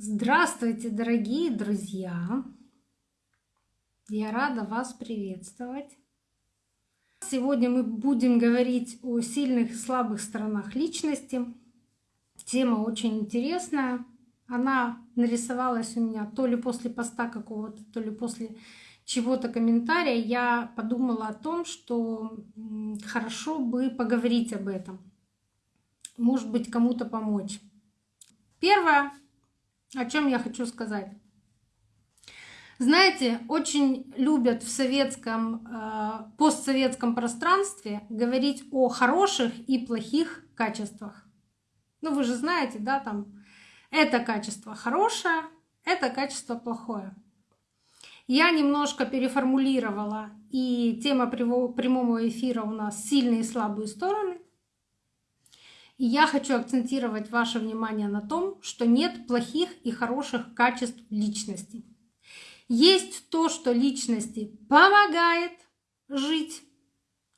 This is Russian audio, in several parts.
Здравствуйте, дорогие друзья! Я рада вас приветствовать. Сегодня мы будем говорить о сильных и слабых сторонах личности. Тема очень интересная. Она нарисовалась у меня то ли после поста какого-то, то ли после чего-то комментария. Я подумала о том, что хорошо бы поговорить об этом. Может быть, кому-то помочь. Первое, о чем я хочу сказать. Знаете, очень любят в советском, э, постсоветском пространстве говорить о хороших и плохих качествах. Ну, вы же знаете, да, там это качество хорошее, это качество плохое. Я немножко переформулировала, и тема прямого эфира у нас «Сильные и слабые стороны». Я хочу акцентировать ваше внимание на том, что нет плохих и хороших качеств личности. Есть то, что личности помогает жить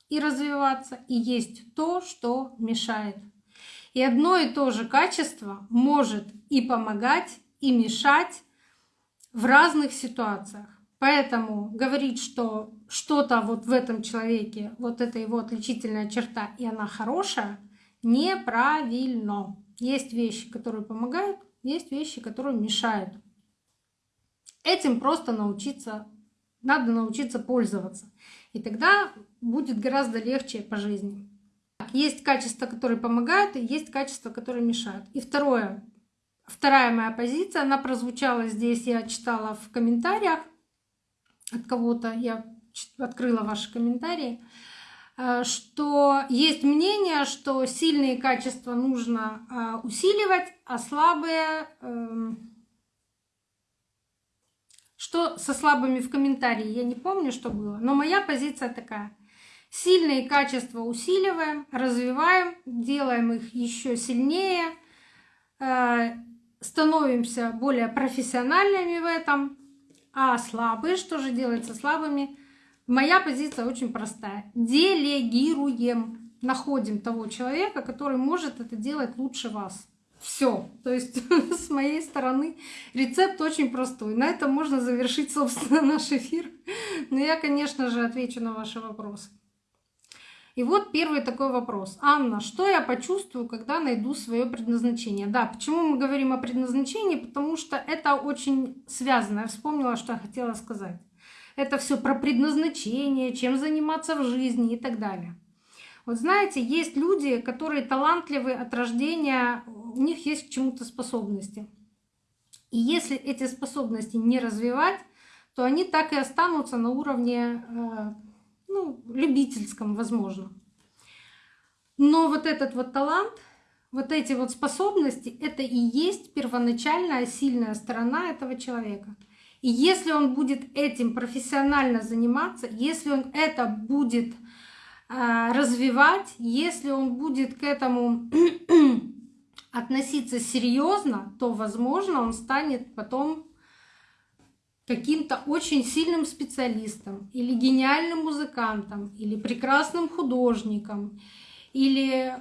и развиваться, и есть то, что мешает. И одно и то же качество может и помогать, и мешать в разных ситуациях. Поэтому говорить, что что-то вот в этом человеке, вот это его отличительная черта, и она хорошая, неправильно. Есть вещи, которые помогают, есть вещи, которые мешают. Этим просто научиться, надо научиться пользоваться. И тогда будет гораздо легче по жизни. Есть качества, которые помогают, и есть качества, которые мешают. И второе, вторая моя позиция, она прозвучала здесь, я читала в комментариях от кого-то, я открыла ваши комментарии. Э, что есть мнение, что сильные качества нужно э, усиливать, а слабые... Эм, что со слабыми в комментарии, я не помню, что было, но моя позиция такая. Сильные качества усиливаем, развиваем, делаем их еще сильнее, э, становимся более профессиональными в этом, а слабые, что же делать со слабыми? Моя позиция очень простая. Делегируем. Находим того человека, который может это делать лучше вас. Все. То есть с моей стороны рецепт очень простой. На этом можно завершить, собственно, наш эфир. Но я, конечно же, отвечу на ваши вопросы. И вот первый такой вопрос. Анна, что я почувствую, когда найду свое предназначение? Да, почему мы говорим о предназначении? Потому что это очень связано. Я вспомнила, что я хотела сказать это все про предназначение, чем заниматься в жизни и так далее. Вот знаете, есть люди, которые талантливы от рождения, у них есть к чему-то способности. И если эти способности не развивать, то они так и останутся на уровне э, ну, любительском, возможно. Но вот этот вот талант, вот эти вот способности, это и есть первоначальная сильная сторона этого человека — и если он будет этим профессионально заниматься, если он это будет э, развивать, если он будет к этому относиться серьезно, то, возможно, он станет потом каким-то очень сильным специалистом или гениальным музыкантом или прекрасным художником или,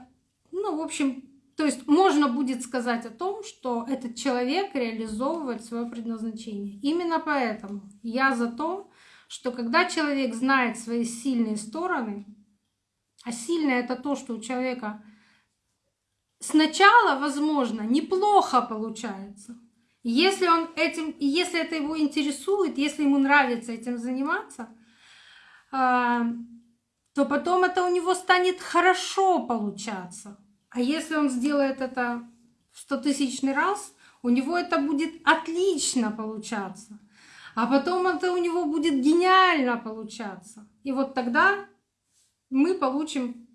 ну, в общем, то есть можно будет сказать о том, что этот человек реализовывает свое предназначение. Именно поэтому я за то, что когда человек знает свои сильные стороны, а сильное это то, что у человека сначала, возможно, неплохо получается. Если он этим, если это его интересует, если ему нравится этим заниматься, а, то потом это у него станет хорошо получаться. А если он сделает это в стотысячный раз, у него это будет отлично получаться. А потом это у него будет гениально получаться. И вот тогда мы получим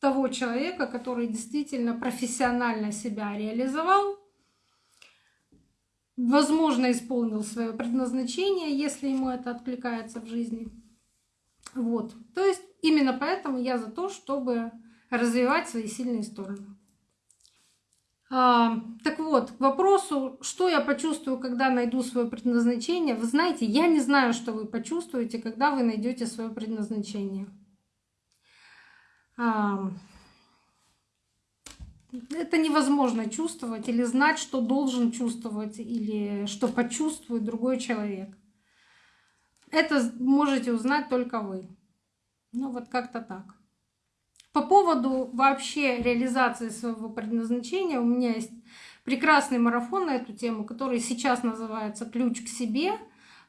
того человека, который действительно профессионально себя реализовал, возможно, исполнил свое предназначение, если ему это откликается в жизни. Вот. То есть именно поэтому я за то, чтобы развивать свои сильные стороны. А, так вот, к вопросу, что я почувствую, когда найду свое предназначение. Вы знаете, я не знаю, что вы почувствуете, когда вы найдете свое предназначение. А, это невозможно чувствовать или знать, что должен чувствовать или что почувствует другой человек. Это можете узнать только вы. Ну вот как-то так. По поводу вообще реализации своего предназначения у меня есть прекрасный марафон на эту тему, который сейчас называется «Ключ к себе»,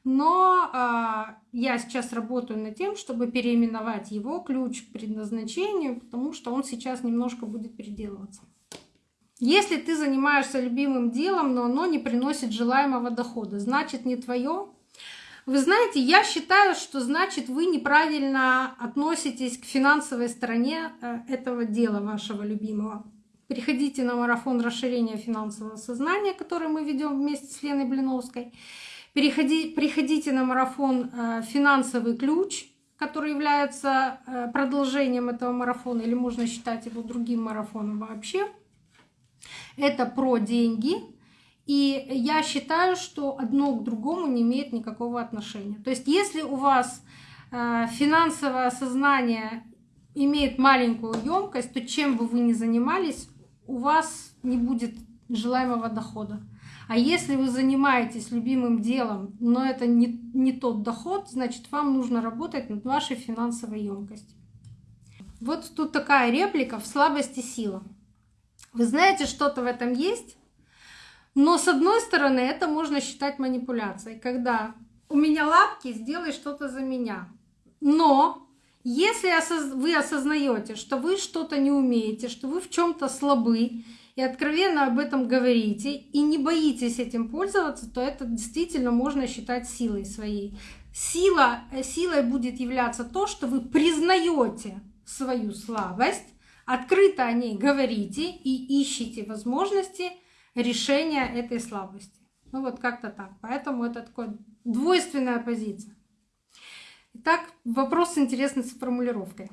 но э, я сейчас работаю над тем, чтобы переименовать его ключ к предназначению, потому что он сейчас немножко будет переделываться. Если ты занимаешься любимым делом, но оно не приносит желаемого дохода, значит не твое. Вы знаете, я считаю, что значит вы неправильно относитесь к финансовой стороне э, этого дела вашего любимого. Приходите на марафон расширения финансового сознания, который мы ведем вместе с Леной Блиновской. Переходи, приходите на марафон э, «Финансовый ключ», который является э, продолжением этого марафона, или можно считать его другим марафоном вообще. Это про деньги. И я считаю, что одно к другому не имеет никакого отношения. То есть если у вас э, финансовое сознание имеет маленькую емкость, то чем бы вы ни занимались, у вас не будет желаемого дохода. А если вы занимаетесь любимым делом, но это не, не тот доход, значит вам нужно работать над вашей финансовой емкостью. Вот тут такая реплика в слабости сила. Вы знаете, что-то в этом есть, но с одной стороны это можно считать манипуляцией, когда у меня лапки, сделай что-то за меня. Но если вы осознаете, что вы что-то не умеете, что вы в чем-то слабы, и откровенно об этом говорите, и не боитесь этим пользоваться, то это действительно можно считать силой своей. Сила, э, силой будет являться то, что вы признаете свою слабость, открыто о ней говорите и ищете возможности решения этой слабости. Ну вот как-то так. Поэтому это такая двойственная позиция. Итак, вопрос интересный с формулировкой.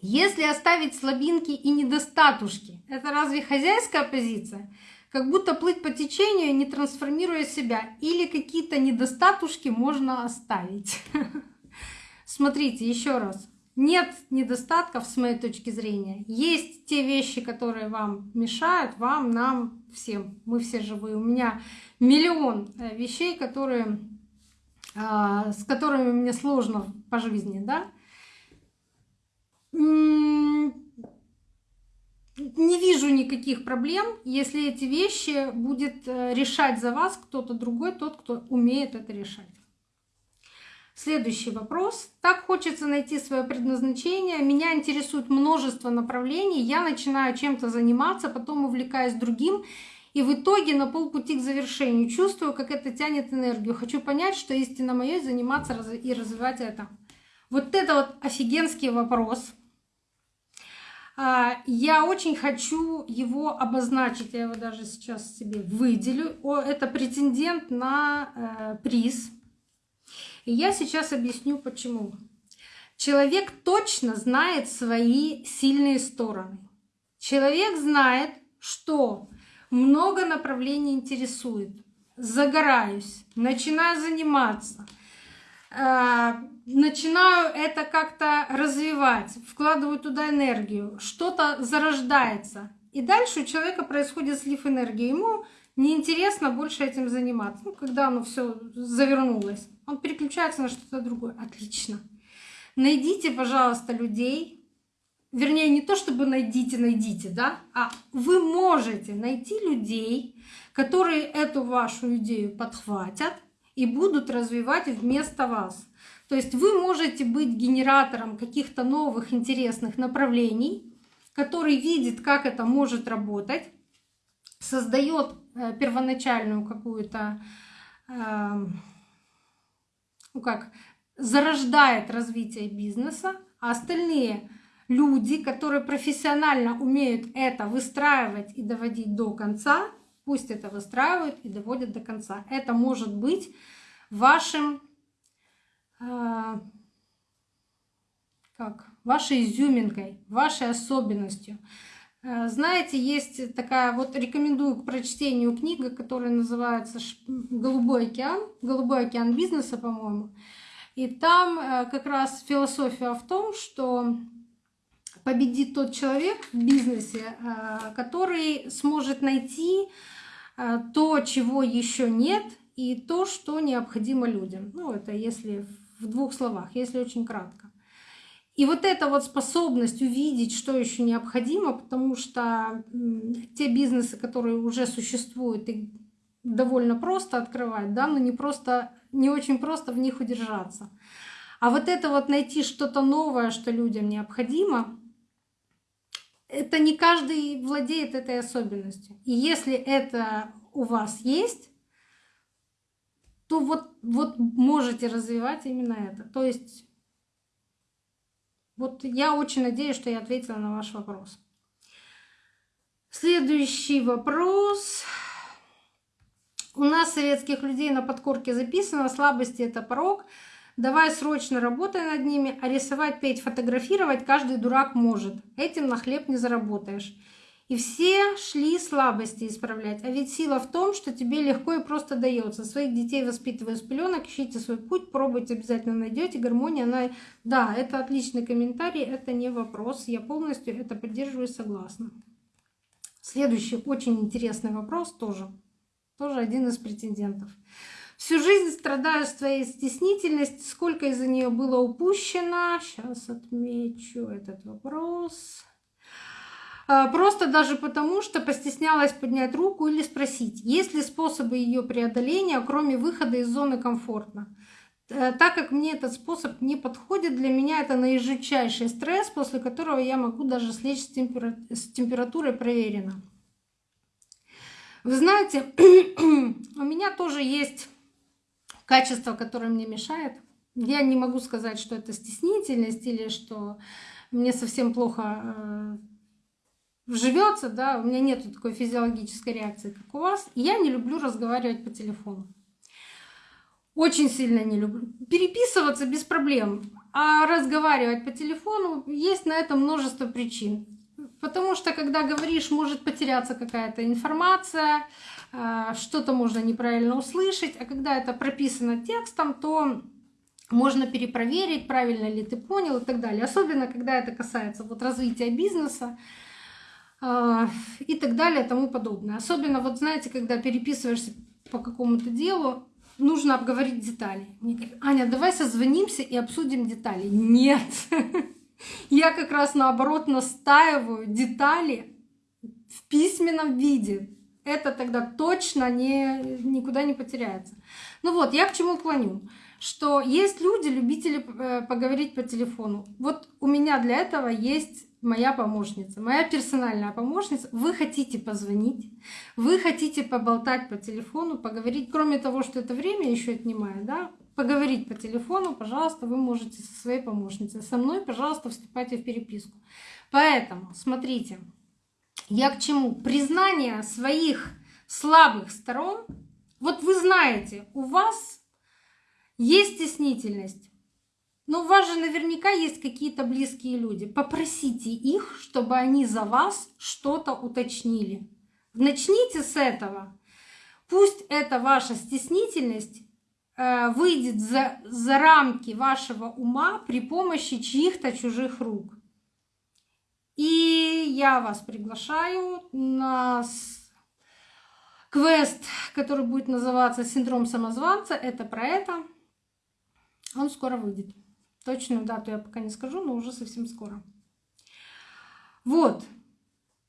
Если оставить слабинки и недостатушки, это разве хозяйская позиция? Как будто плыть по течению, не трансформируя себя. Или какие-то недостатушки можно оставить. Смотрите, еще раз. Нет недостатков с моей точки зрения. Есть те вещи, которые вам мешают, вам, нам, всем. Мы все живые. У меня миллион э, вещей, которые, а, с которыми мне сложно по жизни, да не вижу никаких проблем, если эти вещи будет э, решать за вас кто-то другой, тот, кто умеет это решать. Следующий вопрос. Так хочется найти свое предназначение. Меня интересует множество направлений. Я начинаю чем-то заниматься, потом увлекаюсь другим. И в итоге на полпути к завершению чувствую, как это тянет энергию. Хочу понять, что истинно мое заниматься и развивать это. Вот это вот офигенский вопрос. А, я очень хочу его обозначить, я его даже сейчас себе выделю. Это претендент на э, приз. И я сейчас объясню почему. Человек точно знает свои сильные стороны. Человек знает, что много направлений интересует. Загораюсь, начинаю заниматься – Э, начинаю это как-то развивать, вкладываю туда энергию, что-то зарождается. И дальше у человека происходит слив энергии. Ему неинтересно больше этим заниматься. Ну, когда оно все завернулось, он переключается на что-то другое. Отлично. Найдите, пожалуйста, людей, вернее, не то чтобы найдите, найдите, да, а вы можете найти людей, которые эту вашу идею подхватят, и будут развивать вместо вас. То есть вы можете быть генератором каких-то новых интересных направлений, который видит, как это может работать, создает первоначальную какую-то, э, ну как, зарождает развитие бизнеса, а остальные люди, которые профессионально умеют это выстраивать и доводить до конца, Пусть это выстраивают и доводят до конца. Это может быть вашим, э, как, вашей изюминкой, вашей особенностью. Э, знаете, есть такая, вот рекомендую к прочтению книга, которая называется «Голубой океан», «Голубой океан бизнеса», по-моему. И там э, как раз философия в том, что победит тот человек в бизнесе, э, который сможет найти то, чего еще нет, и то, что необходимо людям. Ну, это если в двух словах, если очень кратко. И вот эта вот способность увидеть, что еще необходимо, потому что те бизнесы, которые уже существуют, и довольно просто открывать, да, но не просто, не очень просто в них удержаться. А вот это вот найти что-то новое, что людям необходимо, это не каждый владеет этой особенностью. И если это у вас есть, то вот, вот можете развивать именно это. То есть вот я очень надеюсь, что я ответила на ваш вопрос. Следующий вопрос. У нас советских людей на подкорке записано, слабости это порог. Давай срочно работай над ними, а рисовать, петь, фотографировать каждый дурак может. Этим на хлеб не заработаешь. И все шли слабости исправлять. А ведь сила в том, что тебе легко и просто дается. Своих детей воспитывая с пеленок, ищите свой путь, пробуйте, обязательно найдете. Гармония, она... Да, это отличный комментарий, это не вопрос. Я полностью это поддерживаю и согласна. Следующий очень интересный вопрос тоже. Тоже один из претендентов. Всю жизнь страдаю своей стеснительностью. Сколько из-за нее было упущено? Сейчас отмечу этот вопрос. А, просто даже потому, что постеснялась поднять руку или спросить, есть ли способы ее преодоления, кроме выхода из зоны комфортно. Э, так как мне этот способ не подходит, для меня это наижучайший стресс, после которого я могу даже слечь с, темпера... с температурой проверено. Вы знаете, у меня тоже есть качество, которое мне мешает. Я не могу сказать, что это стеснительность или что мне совсем плохо э, живется, да, у меня нет такой физиологической реакции, как у вас. И я не люблю разговаривать по телефону. Очень сильно не люблю. Переписываться без проблем, а разговаривать по телефону есть на это множество причин. Потому что когда говоришь, может потеряться какая-то информация, а, что-то можно неправильно услышать, а когда это прописано текстом, то можно перепроверить, правильно ли ты понял и так далее. Особенно, когда это касается вот развития бизнеса, и так далее, тому подобное. Особенно, вот знаете, когда переписываешься по какому-то делу, нужно обговорить детали. Мне говорят, Аня, давай созвонимся и обсудим детали. Нет, я как раз наоборот настаиваю детали в письменном виде. Это тогда точно не, никуда не потеряется. Ну вот, я к чему клоню что есть люди, любители э, поговорить по телефону. Вот у меня для этого есть моя помощница, моя персональная помощница, вы хотите позвонить, вы хотите поболтать по телефону, поговорить, кроме того, что это время еще отнимает, да, поговорить по телефону, пожалуйста, вы можете со своей помощницей. Со мной, пожалуйста, вступайте в переписку. Поэтому, смотрите, я к чему? Признание своих слабых сторон. Вот вы знаете, у вас есть стеснительность, но у вас же наверняка есть какие-то близкие люди. Попросите их, чтобы они за вас что-то уточнили. Начните с этого. Пусть эта ваша стеснительность э, выйдет за, за рамки вашего ума при помощи чьих-то чужих рук. И я вас приглашаю на квест, который будет называться «Синдром самозванца». Это про это. Он скоро выйдет. Точную дату я пока не скажу, но уже совсем скоро. Вот.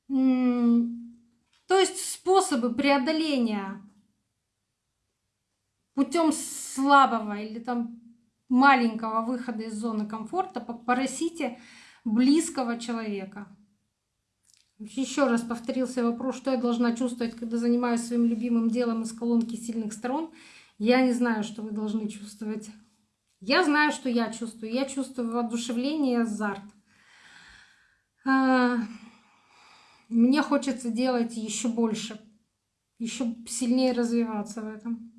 То есть способы преодоления путем слабого или там маленького выхода из зоны комфорта попросите близкого человека. Еще раз повторился вопрос, что я должна чувствовать, когда занимаюсь своим любимым делом из колонки сильных сторон. Я не знаю, что вы должны чувствовать. Я знаю, что я чувствую. Я чувствую воодушевление азарт. А, мне хочется делать еще больше, еще сильнее развиваться в этом.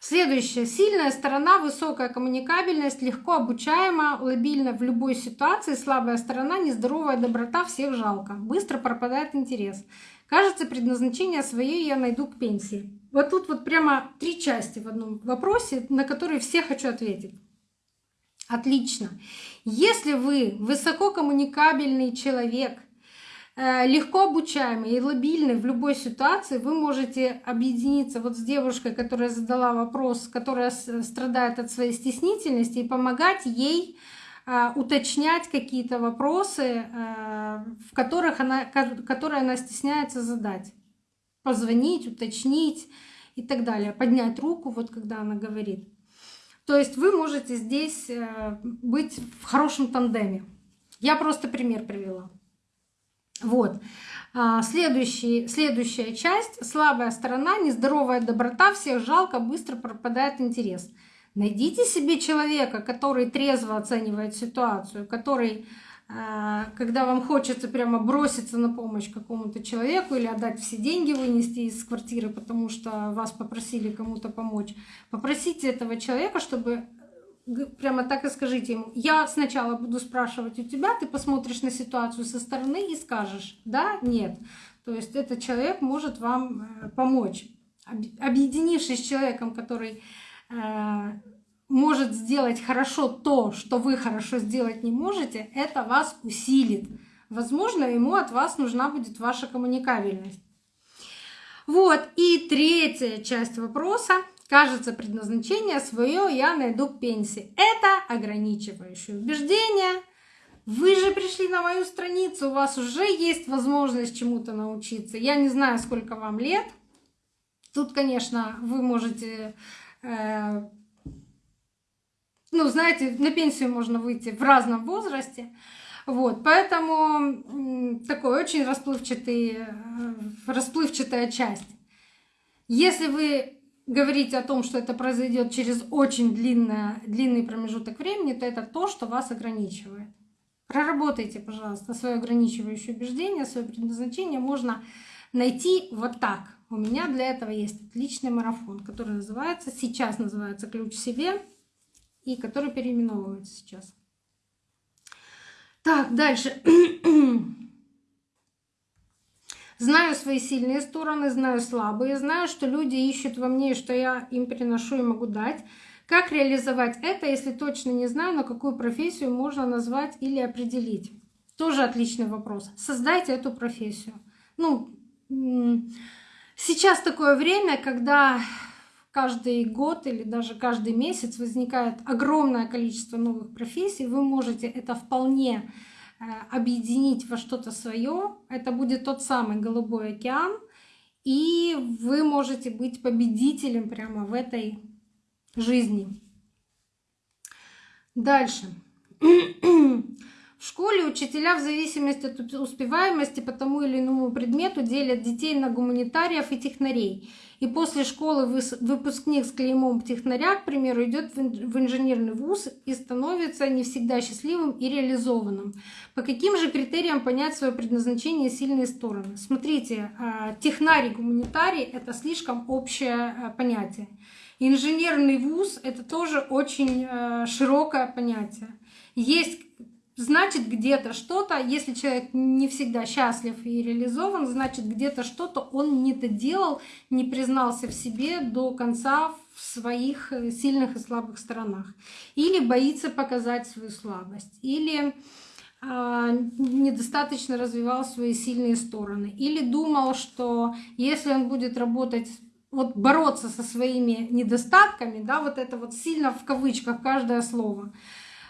Следующее. Сильная сторона, высокая коммуникабельность, легко обучаема, лобильна в любой ситуации. Слабая сторона, нездоровая доброта, всех жалко. Быстро пропадает интерес. Кажется, предназначение свое я найду к пенсии. Вот тут вот прямо три части в одном вопросе, на которые все хочу ответить. Отлично. Если вы высококоммуникабельный человек, э, легко обучаемый и лобильный в любой ситуации, вы можете объединиться вот с девушкой, которая задала вопрос, которая страдает от своей стеснительности, и помогать ей э, уточнять какие-то вопросы, э, в которых она, которые она стесняется задать. Позвонить, уточнить и так далее. Поднять руку, вот когда она говорит. То есть вы можете здесь э, быть в хорошем тандеме. Я просто пример привела. Вот. А, следующий, следующая часть. Слабая сторона, нездоровая доброта, всех жалко, быстро пропадает интерес. Найдите себе человека, который трезво оценивает ситуацию, который когда вам хочется прямо броситься на помощь какому-то человеку или отдать все деньги, вынести из квартиры, потому что вас попросили кому-то помочь, попросите этого человека, чтобы э, прямо так и скажите ему, я сначала буду спрашивать у тебя, ты посмотришь на ситуацию со стороны и скажешь, да, нет. То есть этот человек может вам э, помочь. Объединившись с человеком, который э, может сделать хорошо то, что вы хорошо сделать не можете, это вас усилит. Возможно, ему от вас нужна будет ваша коммуникабельность. Вот, и третья часть вопроса. Кажется, предназначение свое я найду к пенсии. Это ограничивающее убеждение. Вы же пришли на мою страницу, у вас уже есть возможность чему-то научиться. Я не знаю, сколько вам лет. Тут, конечно, вы можете э, ну, знаете, на пенсию можно выйти в разном возрасте. Вот, поэтому такой очень расплывчатый, э, расплывчатая часть. Если вы говорите о том, что это произойдет через очень длинное, длинный промежуток времени, то это то, что вас ограничивает. Проработайте, пожалуйста, свое ограничивающее убеждение, свое предназначение можно найти вот так. У меня для этого есть отличный марафон, который называется, сейчас называется «Ключ себе», и который переименовывается сейчас. Так, дальше. Знаю свои сильные стороны, знаю слабые, знаю, что люди ищут во мне, что я им приношу и могу дать. Как реализовать это, если точно не знаю, на какую профессию можно назвать или определить? Тоже отличный вопрос. Создайте эту профессию. Ну, сейчас такое время, когда каждый год или даже каждый месяц возникает огромное количество новых профессий, вы можете это вполне э, объединить во что-то свое. Это будет тот самый голубой океан, и вы можете быть победителем прямо в этой жизни. Дальше. В школе учителя в зависимости от успеваемости по тому или иному предмету делят детей на гуманитариев и технарей. И после школы выпускник с клеймом технаря, к примеру, идет в инженерный вуз и становится не всегда счастливым и реализованным. По каким же критериям понять свое предназначение и сильные стороны? Смотрите, а, технарий, гуманитарий — это слишком общее а, понятие. Инженерный вуз — это тоже очень а, широкое понятие. Есть значит где-то что-то, если человек не всегда счастлив и реализован, значит где-то что-то он не доделал, не признался в себе до конца в своих э, сильных и слабых сторонах. Или боится показать свою слабость, или а, недостаточно развивал свои сильные стороны, или думал, что если он будет работать вот бороться со своими недостатками, да, вот это вот сильно в кавычках каждое слово,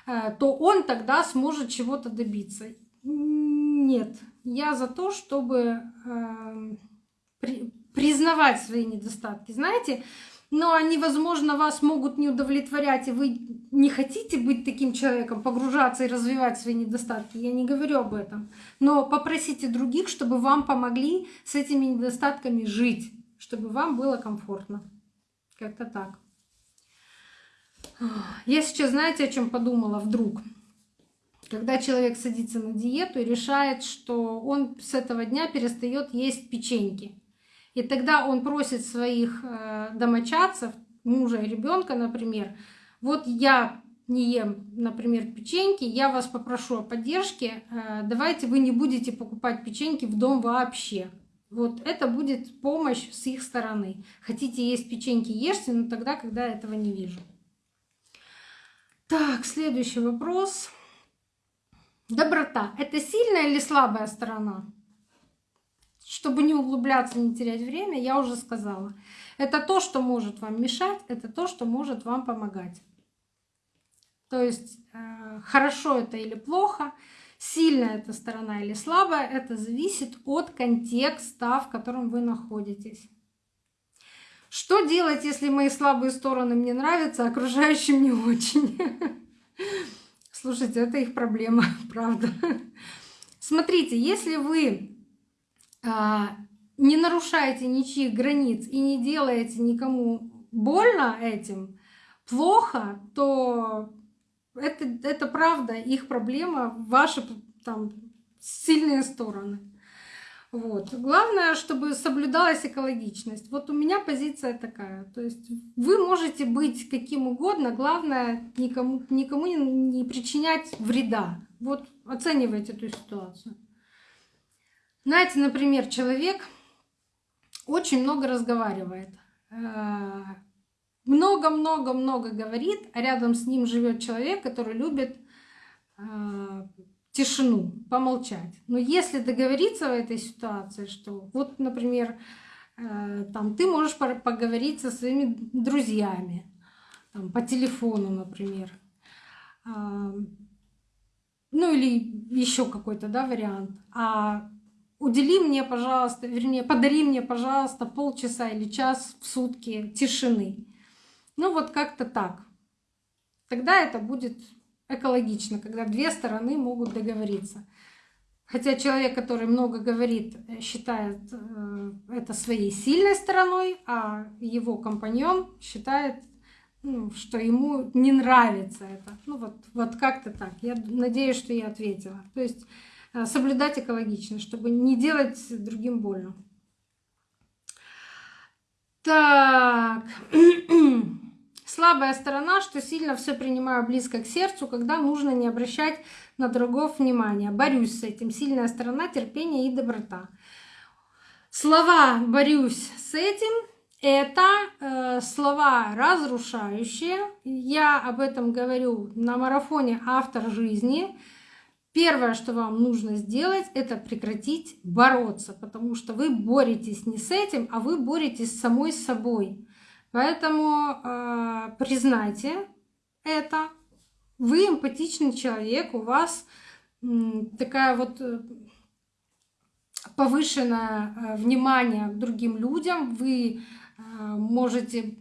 то он тогда сможет чего-то добиться. Нет, я за то, чтобы эм, признавать свои недостатки. Знаете, но они, возможно, вас могут не удовлетворять, и вы не хотите быть таким человеком, погружаться и развивать свои недостатки. Я не говорю об этом. Но попросите других, чтобы вам помогли с этими недостатками жить, чтобы вам было комфортно. Как-то так. Я сейчас, знаете, о чем подумала вдруг? Когда человек садится на диету и решает, что он с этого дня перестает есть печеньки. И тогда он просит своих э, домочадцев, мужа и ребенка, например, вот я не ем, например, печеньки, я вас попрошу о поддержке, э, давайте вы не будете покупать печеньки в дом вообще. Вот это будет помощь с их стороны. Хотите есть печеньки, ешьте, но тогда, когда этого не вижу. Так, следующий вопрос. Доброта — это сильная или слабая сторона? Чтобы не углубляться, не терять время, я уже сказала. Это то, что может вам мешать, это то, что может вам помогать. То есть э, хорошо это или плохо, сильная эта сторона или слабая, это зависит от контекста, в котором вы находитесь. Что делать, если мои слабые стороны мне нравятся, а окружающим не очень? Слушайте, это их проблема, правда. Смотрите, если вы а, не нарушаете ничьих границ и не делаете никому больно этим, плохо, то это, это правда их проблема, ваши там сильные стороны. Вот. Главное, чтобы соблюдалась экологичность. Вот у меня позиция такая. То есть вы можете быть каким угодно, главное никому, никому не, причинять вреда. Вот оценивайте эту ситуацию. Знаете, например, человек очень много разговаривает. Э, много-много-много говорит, а рядом с ним живет человек, который любит э, тишину, помолчать. Но если договориться в этой ситуации, что вот, например, э, там ты можешь поговорить со своими друзьями, там, по телефону, например, а, ну или еще какой-то да, вариант. А удели мне, пожалуйста, вернее, подари мне, пожалуйста, полчаса или час в сутки тишины. Ну вот как-то так. Тогда это будет экологично, когда две стороны могут договориться. Хотя человек, который много говорит, считает э, это своей сильной стороной, а его компаньон считает, ну, что ему не нравится это. Ну вот, вот как-то так. Я надеюсь, что я ответила. То есть э, соблюдать экологично, чтобы не делать другим больно. Так. Слабая сторона, что сильно все принимаю близко к сердцу, когда нужно не обращать на другого внимания. Борюсь с этим. Сильная сторона терпения и доброта. Слова «борюсь с этим» — это э, слова разрушающие. Я об этом говорю на марафоне «Автор жизни». Первое, что вам нужно сделать, это прекратить бороться, потому что вы боретесь не с этим, а вы боретесь с самой собой. Поэтому э, признайте это. Вы эмпатичный человек, у вас такая вот э, повышенное э, внимание к другим людям, вы э, можете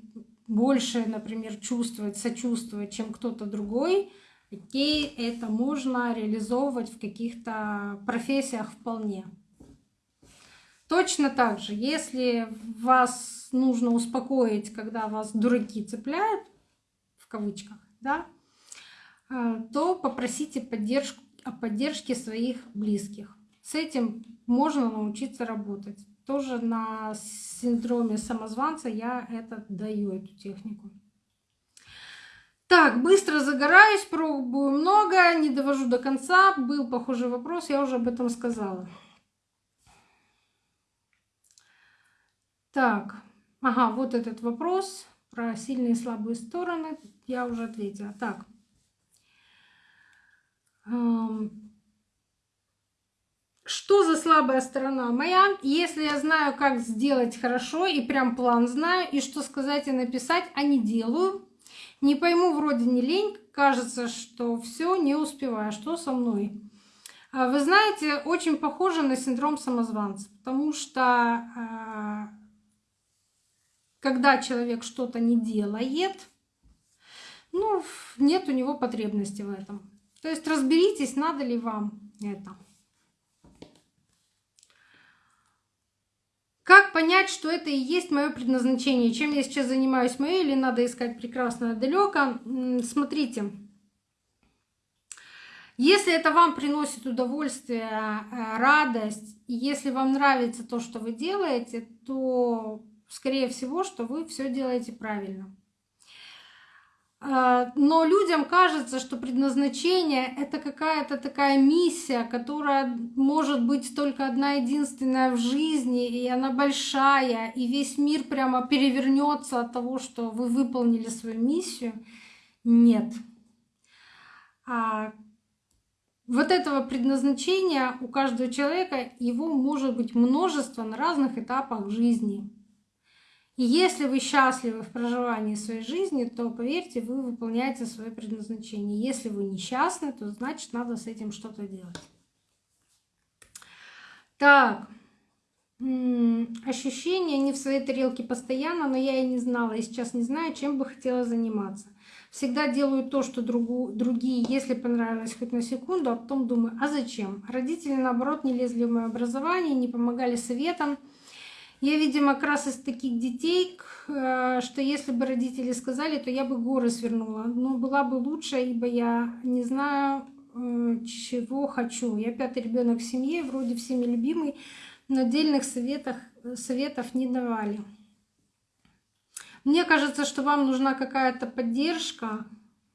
больше, например, чувствовать, сочувствовать, чем кто-то другой. Окей, это можно реализовывать в каких-то профессиях вполне. Точно так же, если вас нужно успокоить, когда вас дураки цепляют, в кавычках, да, э, то попросите поддержку, о поддержке своих близких. С этим можно научиться работать. Тоже на синдроме самозванца я это даю, эту технику. Так, быстро загораюсь, пробую много, не довожу до конца. Был похожий вопрос, я уже об этом сказала. Так, ага, вот этот вопрос про сильные и слабые стороны я уже ответила. Так. Что за слабая сторона моя? Если я знаю, как сделать хорошо, и прям план знаю, и что сказать и написать, а не делаю, не пойму, вроде не лень, кажется, что все не успеваю. Что со мной? А вы знаете, очень похоже на синдром самозванца, потому что а, когда человек что-то не делает, ну, нет у него потребности в этом. То есть разберитесь, надо ли вам это. Как понять, что это и есть мое предназначение? Чем я сейчас занимаюсь мое или надо искать прекрасное далеко? Смотрите, если это вам приносит удовольствие, э, радость, и если вам нравится то, что вы делаете, то скорее всего, что вы все делаете правильно. А, но людям кажется, что предназначение — это какая-то такая миссия, которая может быть только одна единственная в жизни, и она большая, и весь мир прямо перевернется от того, что вы выполнили свою миссию. Нет, А вот этого предназначения у каждого человека, его может быть множество на разных этапах жизни. И если вы счастливы в проживании своей жизни, то, поверьте, вы выполняете свое предназначение. Если вы несчастны, то значит надо с этим что-то делать. Так, ощущения не в своей тарелке постоянно, но я и не знала, и сейчас не знаю, чем бы хотела заниматься. Всегда делаю то, что другу, другие, если понравилось хоть на секунду, а потом думаю, а зачем? Родители, наоборот, не лезли в мое образование, не помогали советам. Я, видимо, как раз из таких детей, э, что если бы родители сказали, то я бы горы свернула. Но была бы лучше, ибо я не знаю, э, чего хочу. Я пятый ребенок в семье, вроде всеми любимый, но отдельных советах, советов не давали. Мне кажется, что вам нужна какая-то поддержка.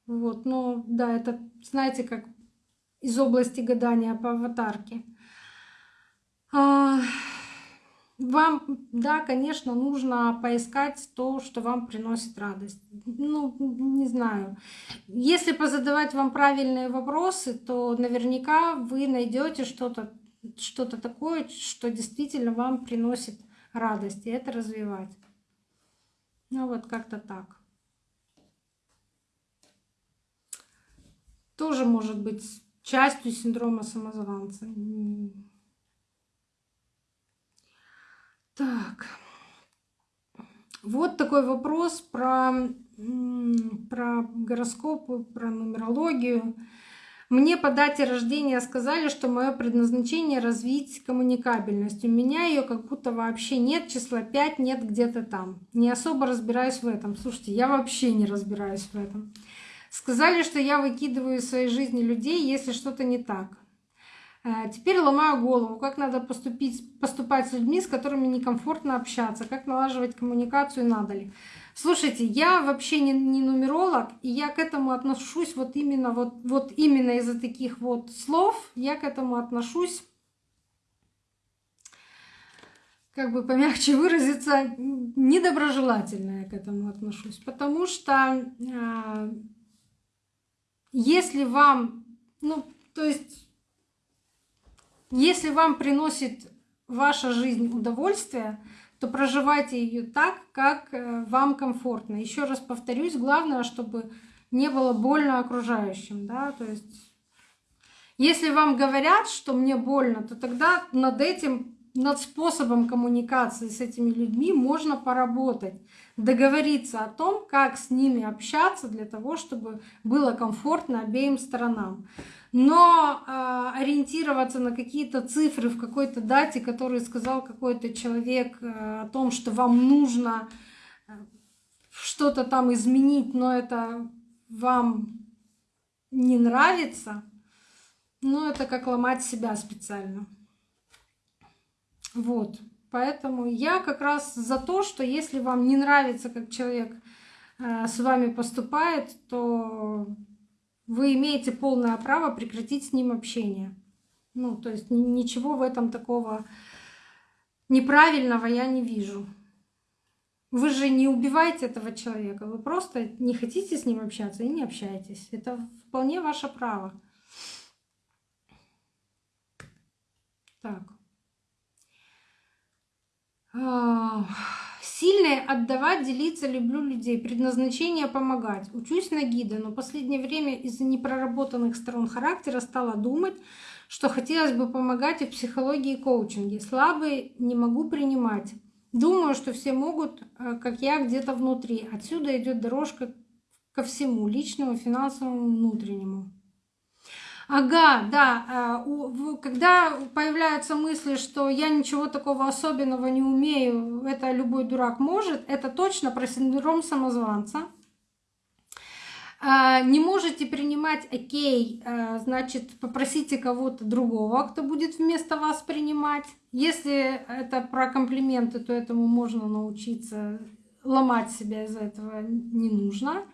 Вот, но да, это, знаете, как из области гадания по аватарке. Вам, да, конечно, нужно поискать то, что вам приносит радость. Ну, не знаю. Если позадавать вам правильные вопросы, то наверняка вы найдете что-то что-то такое, что действительно вам приносит радость, и это развивать. Ну вот как-то так. Тоже может быть частью синдрома самозванца. Так. Вот такой вопрос про, про гороскопы, про нумерологию. Мне по дате рождения сказали, что мое предназначение развить коммуникабельность. У меня ее как будто вообще нет, числа 5 нет где-то там. Не особо разбираюсь в этом. Слушайте, я вообще не разбираюсь в этом. Сказали, что я выкидываю из своей жизни людей, если что-то не так. Э, теперь ломаю голову, как надо поступить, поступать с людьми, с которыми некомфортно общаться, как налаживать коммуникацию, надо ли. Слушайте, я вообще не, не нумеролог, и я к этому отношусь вот именно, вот, вот именно из-за таких вот слов, я к этому отношусь, как бы помягче выразиться, недоброжелательно я к этому отношусь. Потому что э, если вам, ну, то есть, если вам приносит ваша жизнь удовольствие, то проживайте ее так, как э, вам комфортно. Еще раз повторюсь, главное, чтобы не было больно окружающим, да, то есть если вам говорят, что мне больно, то тогда над этим, над способом коммуникации с этими людьми можно поработать, договориться о том, как с ними общаться для того, чтобы было комфортно обеим сторонам но э, ориентироваться на какие-то цифры в какой-то дате, который сказал какой-то человек э, о том, что вам нужно э, что-то там изменить, но это вам не нравится, ну это как ломать себя специально. Вот. Поэтому я как раз за то, что если вам не нравится, как человек с вами поступает, то вы имеете полное право прекратить с ним общение. Ну, то есть ничего в этом такого неправильного я не вижу. Вы же не убиваете этого человека, вы просто не хотите с ним общаться и не общаетесь. Это вполне ваше право. Так. Сильное отдавать, делиться, люблю людей. Предназначение помогать. Учусь на гида, но последнее время из-за непроработанных сторон характера стала думать, что хотелось бы помогать и в психологии и коучинге. Слабые не могу принимать. Думаю, что все могут, э, как я, где-то внутри. Отсюда идет дорожка ко всему, личному, финансовому, внутреннему. Ага, да. А, когда появляются мысли, что я ничего такого особенного не умею, это любой дурак может, это точно про синдром самозванца. А, не можете принимать окей, а, значит, попросите кого-то другого, кто будет вместо вас принимать. Если это про комплименты, то этому можно научиться. Ломать себя из-за этого не нужно.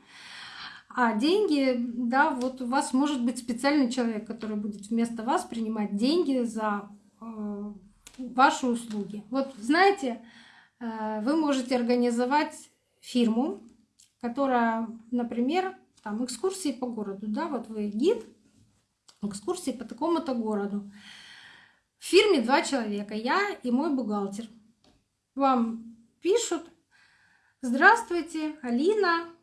А деньги, да, вот у вас может быть специальный человек, который будет вместо вас принимать деньги за э, ваши услуги. Вот знаете, э, вы можете организовать фирму, которая, например, там экскурсии по городу, да, вот вы гид, экскурсии по такому-то городу. В фирме два человека, я и мой бухгалтер. Вам пишут, здравствуйте, Алина,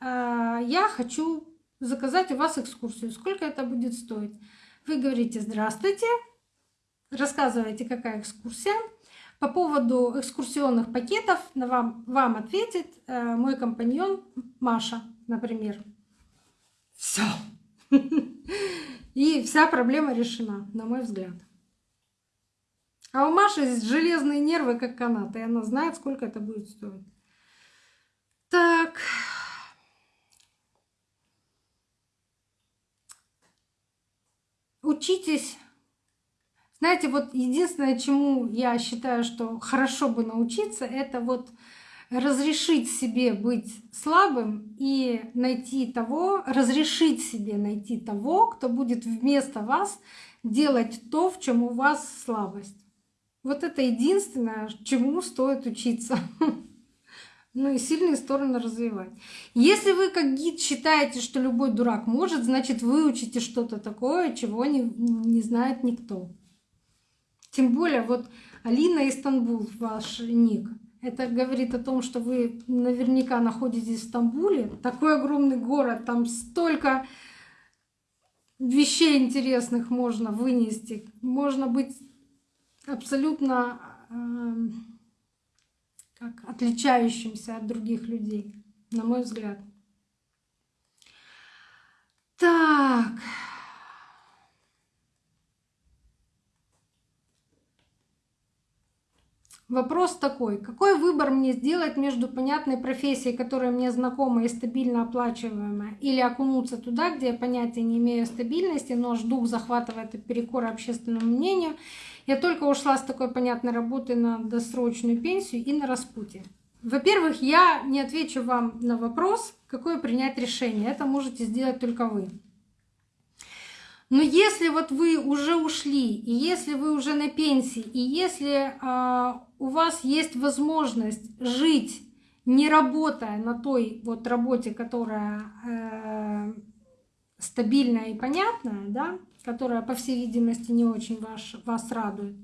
я хочу заказать у вас экскурсию. Сколько это будет стоить? Вы говорите «Здравствуйте», рассказываете, какая экскурсия. По поводу экскурсионных пакетов вам, вам ответит э, мой компаньон Маша, например. Все. И вся проблема решена, на мой взгляд. А у Маши железные нервы, как канаты, и она знает, сколько это будет стоить. Так. Учитесь. Знаете, вот единственное, чему я считаю, что хорошо бы научиться, это вот разрешить себе быть слабым и найти того, разрешить себе найти того, кто будет вместо вас делать то, в чем у вас слабость. Вот это единственное, чему стоит учиться. Ну и сильные стороны развивать. Если вы как гид считаете, что любой дурак может, значит вы учите что-то такое, чего не, не знает никто. Тем более вот Алина Истанбул, ваш ник. Это говорит о том, что вы наверняка находитесь в Стамбуле. Такой огромный город, там столько вещей интересных можно вынести. Можно быть абсолютно э, как отличающимся от других людей, на мой взгляд. Так. Вопрос такой, какой выбор мне сделать между понятной профессией, которая мне знакома и стабильно оплачиваемая, или окунуться туда, где я понятия не имею стабильности, но дух захватывает и перекор общественному мнению. Я только ушла с такой понятной работы на досрочную пенсию и на распутье. Во-первых, я не отвечу вам на вопрос, какое принять решение. Это можете сделать только вы. Но если вот вы уже ушли, и если вы уже на пенсии, и если э, у вас есть возможность жить, не работая на той вот работе, которая э, стабильная и понятная, да, которая, по всей видимости, не очень ваш, вас радует,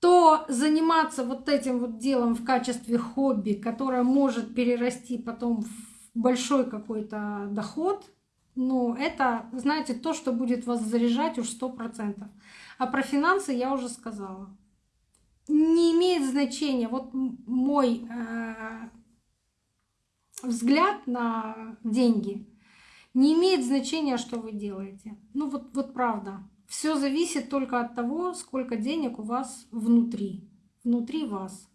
то заниматься вот этим вот делом в качестве хобби, которое может перерасти потом в большой какой-то доход — ну, это, знаете, то, что будет вас заряжать уж сто процентов. А про финансы я уже сказала. Не имеет значения. Вот мой э, взгляд на деньги не имеет значения, что вы делаете. Ну вот, вот правда. Все зависит только от того, сколько денег у вас внутри, внутри вас.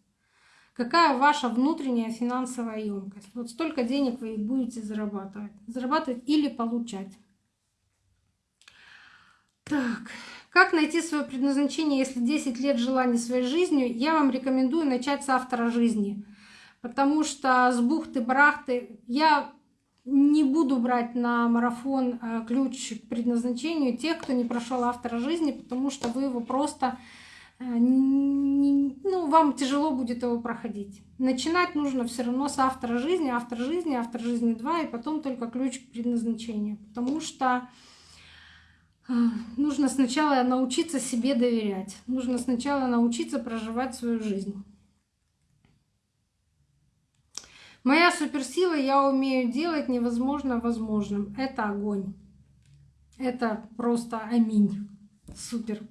Какая ваша внутренняя финансовая емкость? Вот столько денег вы будете зарабатывать. Зарабатывать или получать. Так, как найти свое предназначение, если 10 лет жила не своей жизнью? Я вам рекомендую начать с автора жизни. Потому что с бухты-барахты я не буду брать на марафон э, ключ к предназначению тех, кто не прошел автора жизни, потому что вы его просто Э, ну, вам тяжело будет его проходить. Начинать нужно все равно с автора жизни, автор жизни, автор жизни 2, и потом только ключ к предназначению. Потому что нужно сначала научиться себе доверять. Нужно сначала научиться проживать свою жизнь. Моя суперсила, я умею делать невозможно возможным. Это огонь. Это просто аминь. Супер.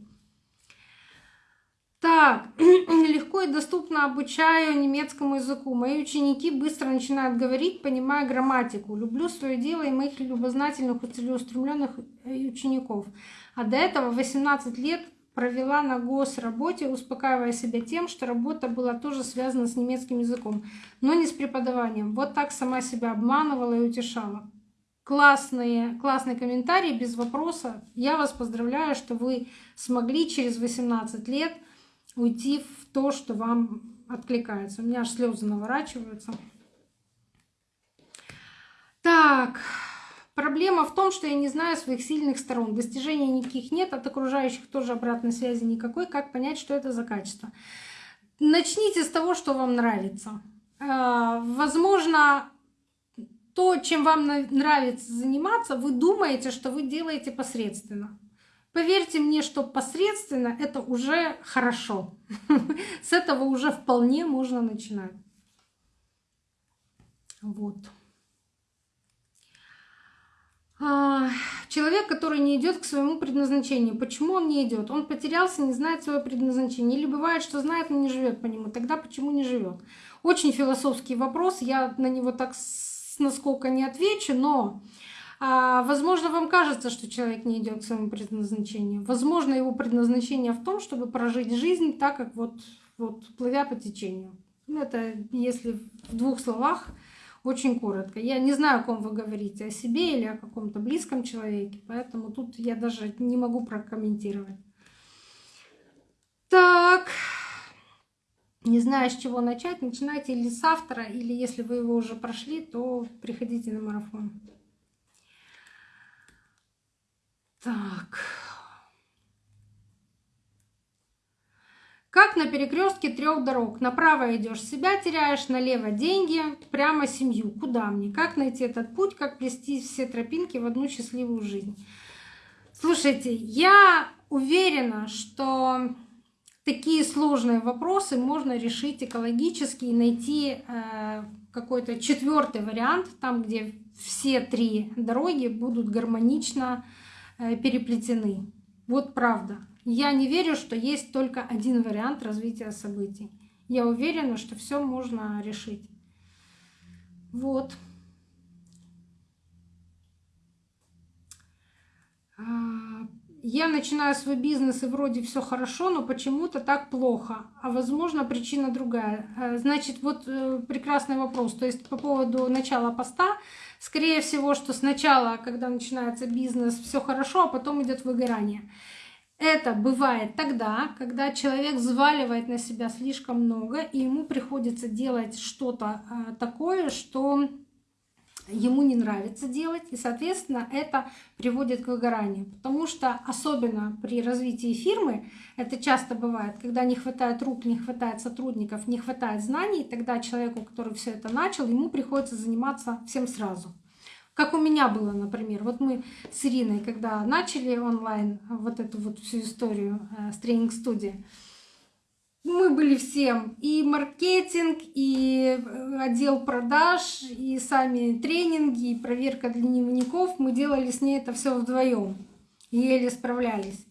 Так, легко и доступно обучаю немецкому языку. Мои ученики быстро начинают говорить, понимая грамматику. Люблю свое дело и моих любознательных и целеустремленных э, учеников. А до этого 18 лет провела на госработе, успокаивая себя тем, что работа была тоже связана с немецким языком, но не с преподаванием. Вот так сама себя обманывала и утешала. Классные, классный комментарий, без вопроса. Я вас поздравляю, что вы смогли через 18 лет уйти в то, что вам откликается. У меня аж слезы наворачиваются. Так, проблема в том, что я не знаю своих сильных сторон. Достижений никаких нет, от окружающих тоже обратной связи никакой. Как понять, что это за качество? Начните с того, что вам нравится. А, возможно, то, чем вам нравится заниматься, вы думаете, что вы делаете посредственно. Поверьте мне, что посредственно это уже хорошо. С этого уже вполне можно начинать. Вот. А, человек, который не идет к своему предназначению. Почему он не идет? Он потерялся, не знает свое предназначение. Или бывает, что знает, но не живет по нему. Тогда почему не живет? Очень философский вопрос. Я на него так насколько не отвечу, но возможно, вам кажется, что человек не идет к своему предназначению. Возможно, его предназначение в том, чтобы прожить жизнь так, как вот, вот плывя по течению. Это если в двух словах очень коротко. Я не знаю, о ком вы говорите, о себе или о каком-то близком человеке, поэтому тут я даже не могу прокомментировать. Так, не знаю, с чего начать, начинайте или с автора, или если вы его уже прошли, то приходите на марафон. Так. Как на перекрестке трех дорог. Направо идешь, себя теряешь, налево деньги, прямо семью. Куда мне? Как найти этот путь, как плести все тропинки в одну счастливую жизнь? Слушайте, я уверена, что такие сложные вопросы можно решить экологически и найти э, какой-то четвертый вариант, там, где все три дороги будут гармонично переплетены. Вот правда. Я не верю, что есть только один вариант развития событий. Я уверена, что все можно решить. Вот. А, я начинаю свой бизнес и вроде все хорошо, но почему-то так плохо. А возможно причина другая. А, значит, вот э, прекрасный вопрос. То есть по поводу начала поста, скорее всего, что сначала, когда начинается бизнес, все хорошо, а потом идет выгорание. Это бывает тогда, когда человек взваливает на себя слишком много, и ему приходится делать что-то а, такое, что ему не нравится делать, и, соответственно, это приводит к выгоранию. Потому что особенно при развитии фирмы это часто бывает, когда не хватает рук, не хватает сотрудников, не хватает знаний, тогда человеку, который все это начал, ему приходится заниматься всем сразу. Как у меня было, например. Вот мы с Ириной, когда начали онлайн вот эту вот всю историю э, с тренинг-студии, мы были всем и маркетинг, и э, отдел продаж, и сами тренинги, и проверка дневников. Мы делали с ней это все вдвоем, еле справлялись.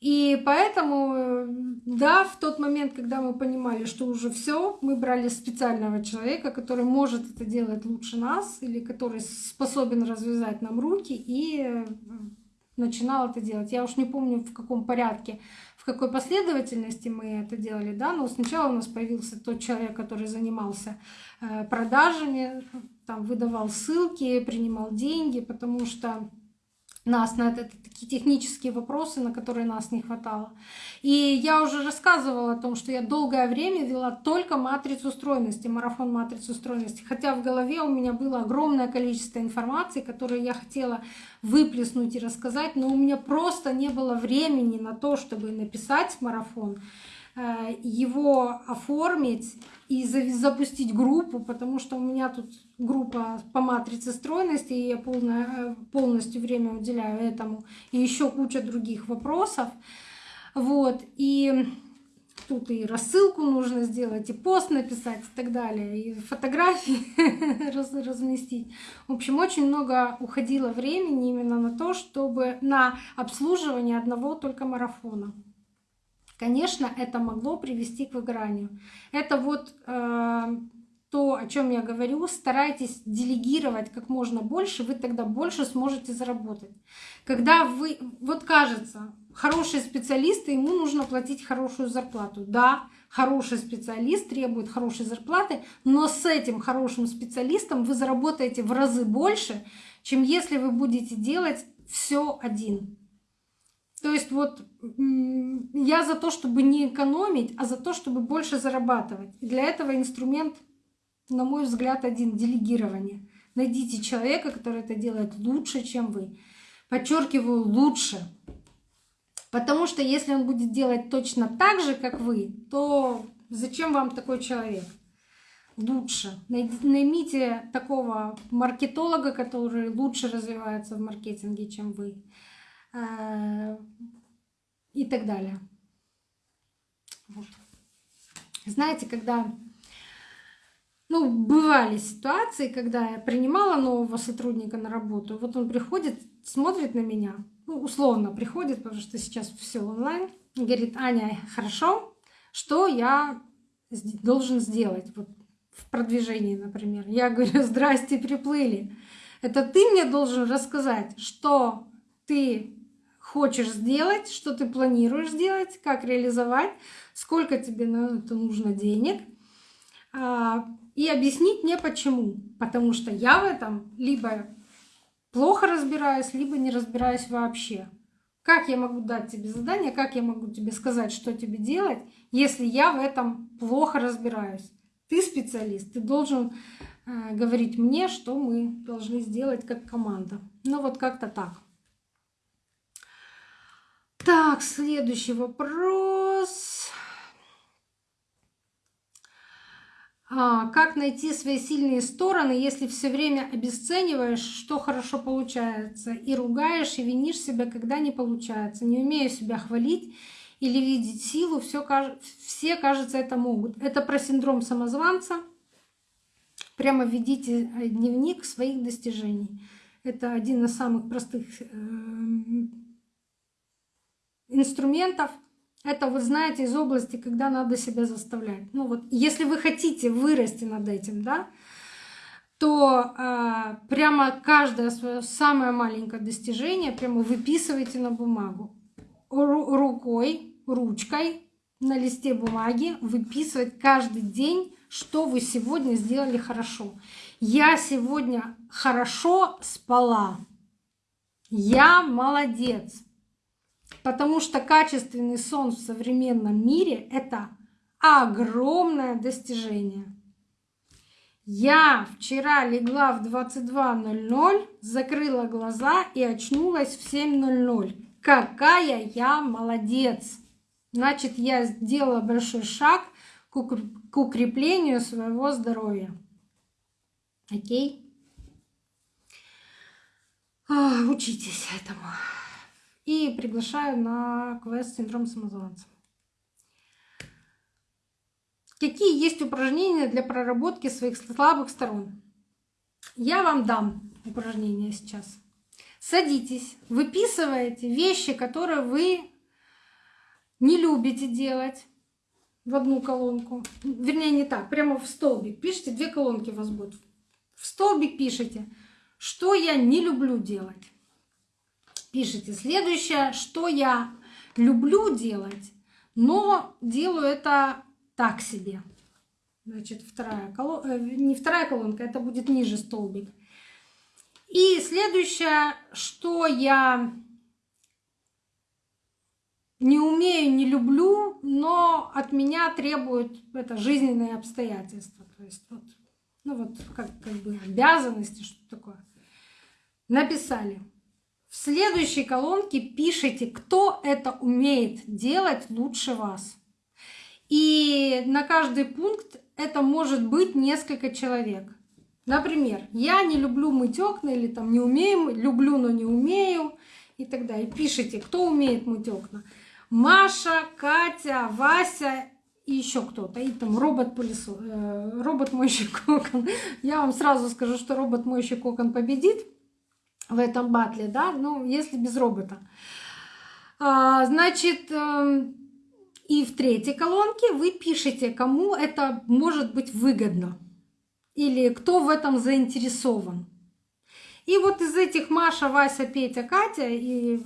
И поэтому, э, да, в тот момент, когда мы понимали, что уже все, мы брали специального человека, который может это делать лучше нас, или который способен развязать нам руки, и э, начинал это делать. Я уж не помню, в каком порядке, в какой последовательности мы это делали, да, но сначала у нас появился тот человек, который занимался э, продажами, там выдавал ссылки, принимал деньги, потому что нас на это, такие технические вопросы, на которые нас не хватало. И я уже рассказывала о том, что я долгое время вела только матрицу стройности, марафон матрицу стройности, хотя в голове у меня было огромное количество информации, которую я хотела выплеснуть и рассказать, но у меня просто не было времени на то, чтобы написать марафон. Э, его оформить и запустить группу, потому что у меня тут группа по матрице стройности, и я полное, э, полностью время уделяю этому, и еще куча других вопросов. Вот, и тут и рассылку нужно сделать, и пост написать и так далее, и фотографии разместить. В общем, очень много уходило времени именно на то, чтобы на обслуживание одного только марафона. Конечно, это могло привести к выгоранию. Это вот э, то, о чем я говорю, старайтесь делегировать как можно больше, вы тогда больше сможете заработать. Когда вы, вот кажется, хороший специалист, ему нужно платить хорошую зарплату. Да, хороший специалист требует хорошей зарплаты, но с этим хорошим специалистом вы заработаете в разы больше, чем если вы будете делать все один. То есть вот я за то, чтобы не экономить, а за то, чтобы больше зарабатывать. Для этого инструмент, на мой взгляд, один — делегирование. Найдите человека, который это делает лучше, чем вы. Подчеркиваю, лучше. Потому что если он будет делать точно так же, как вы, то зачем вам такой человек? лучше. Наймите такого маркетолога, который лучше развивается в маркетинге, чем вы. Э, и так далее. Вот. Знаете, когда ну, бывали ситуации, когда я принимала нового сотрудника на работу, вот он приходит, смотрит на меня, ну, условно приходит, потому что сейчас все онлайн, говорит, Аня, хорошо, что я должен сделать вот, в продвижении, например. Я говорю, здрасте, приплыли. Это ты мне должен рассказать, что ты хочешь сделать, что ты планируешь сделать, как реализовать, сколько тебе на это нужно денег, а, и объяснить мне почему. Потому что я в этом либо плохо разбираюсь, либо не разбираюсь вообще. Как я могу дать тебе задание, как я могу тебе сказать, что тебе делать, если я в этом плохо разбираюсь? Ты специалист, ты должен э, говорить мне, что мы должны сделать как команда. Ну вот как-то так. Так, следующий вопрос. А, как найти свои сильные стороны, если все время обесцениваешь, что хорошо получается, и ругаешь, и винишь себя, когда не получается, не умею себя хвалить или видеть силу, все, все, кажется, это могут. Это про синдром самозванца. Прямо введите э, дневник своих достижений. Это один из самых простых э, инструментов. Это, вы знаете, из области, когда надо себя заставлять. Ну вот, если вы хотите вырасти над этим, да, то э, прямо каждое свое самое маленькое достижение прямо выписывайте на бумагу. Ру рукой, ручкой на листе бумаги выписывать каждый день, что вы сегодня сделали хорошо. Я сегодня хорошо спала. Я молодец. Потому что качественный сон в современном мире — это огромное достижение. Я вчера легла в 22.00, закрыла глаза и очнулась в 7.00. Какая я молодец! Значит, я сделала большой шаг к укреплению своего здоровья. Окей? Учитесь этому и приглашаю на квест «Синдром самозванца». Какие есть упражнения для проработки своих слабых сторон? Я вам дам упражнения сейчас. Садитесь, выписываете вещи, которые вы не любите делать в одну колонку. Вернее, не так, прямо в столбик. Пишите, две колонки у вас будут. В столбик пишите, что я не люблю делать пишите следующее, что я люблю делать, но делаю это так себе. Значит, вторая колонка, э, не вторая колонка, это будет ниже столбик. И следующее, что я не умею, не люблю, но от меня требуют это жизненные обстоятельства. То есть вот, ну вот как, как бы обязанности, что такое. Написали. В следующей колонке пишите, кто это умеет делать лучше вас. И на каждый пункт это может быть несколько человек. Например, я не люблю мыть окна или там не умею, люблю, но не умею и так далее. Пишите, кто умеет мыть окна. Маша, Катя, Вася и еще кто-то. И там робот пылесос, э, робот мойщик окон. Я вам сразу скажу, что робот мойщик окон победит в этом батле, да, ну, если без робота. А, значит, эм, и в третьей колонке вы пишете, кому это может быть выгодно или кто в этом заинтересован. И вот из этих Маша, Вася, Петя, Катя и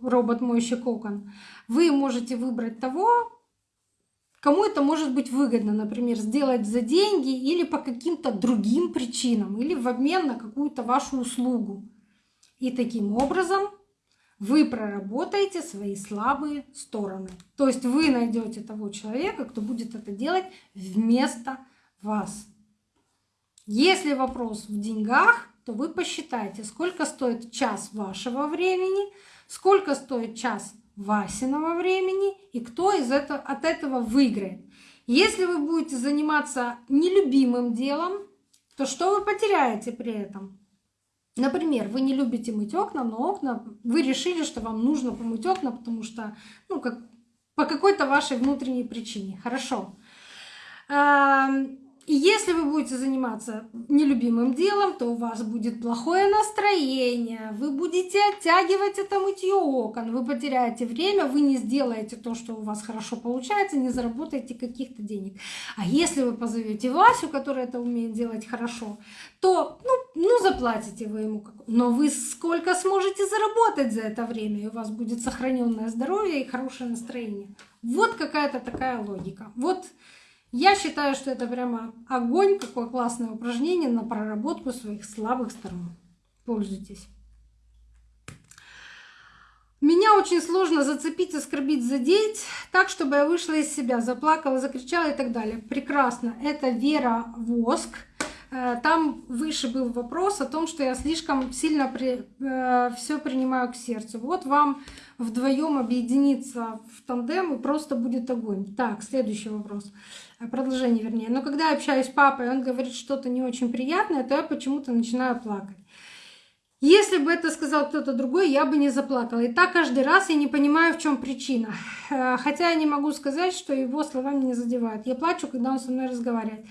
робот мойщик окон вы можете выбрать того, кому это может быть выгодно, например, сделать за деньги или по каким-то другим причинам, или в обмен на какую-то вашу услугу. И таким образом вы проработаете свои слабые стороны. То есть вы найдете того человека, кто будет это делать вместо вас. Если вопрос в деньгах, то вы посчитайте, сколько стоит час вашего времени, сколько стоит час Васиного времени и кто из этого, от этого выиграет. Если вы будете заниматься нелюбимым делом, то что вы потеряете при этом? Например, вы не любите мыть окна, но окна, вы решили, что вам нужно помыть окна, потому что, ну, как, по какой-то вашей внутренней причине. Хорошо. И если вы будете заниматься нелюбимым делом, то у вас будет плохое настроение, вы будете оттягивать это мытье окон, вы потеряете время, вы не сделаете то, что у вас хорошо получается, не заработаете каких-то денег. А если вы позовете Васю, который это умеет делать хорошо, то ну, ну заплатите вы ему. Но вы сколько сможете заработать за это время, и у вас будет сохраненное здоровье и хорошее настроение. Вот какая-то такая логика. Вот я считаю, что это прямо огонь, какое классное упражнение на проработку своих слабых сторон. Пользуйтесь. Меня очень сложно зацепить, оскорбить, задеть так, чтобы я вышла из себя, заплакала, закричала и так далее. Прекрасно. Это Вера Воск. Э, там выше был вопрос о том, что я слишком сильно при, э, все принимаю к сердцу. Вот вам вдвоем объединиться в тандем и просто будет огонь. Так, следующий вопрос. Э, продолжение вернее. Но когда я общаюсь с папой, он говорит что-то не очень приятное, то я почему-то начинаю плакать. Если бы это сказал кто-то другой, я бы не заплакала. И так каждый раз я не понимаю, в чем причина. Э, хотя я не могу сказать, что его слова меня задевают. Я плачу, когда он со мной разговаривает.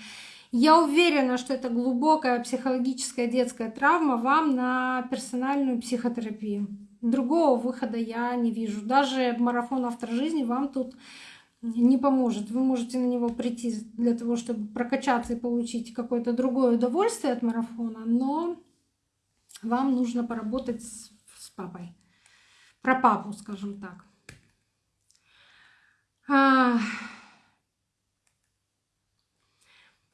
Я уверена, что это глубокая психологическая детская травма вам на персональную психотерапию. Другого выхода я не вижу. Даже марафон автор жизни вам тут не поможет. Вы можете на него прийти для того, чтобы прокачаться и получить какое-то другое удовольствие от марафона, но вам нужно поработать с, папой. Про папу, скажем так. А...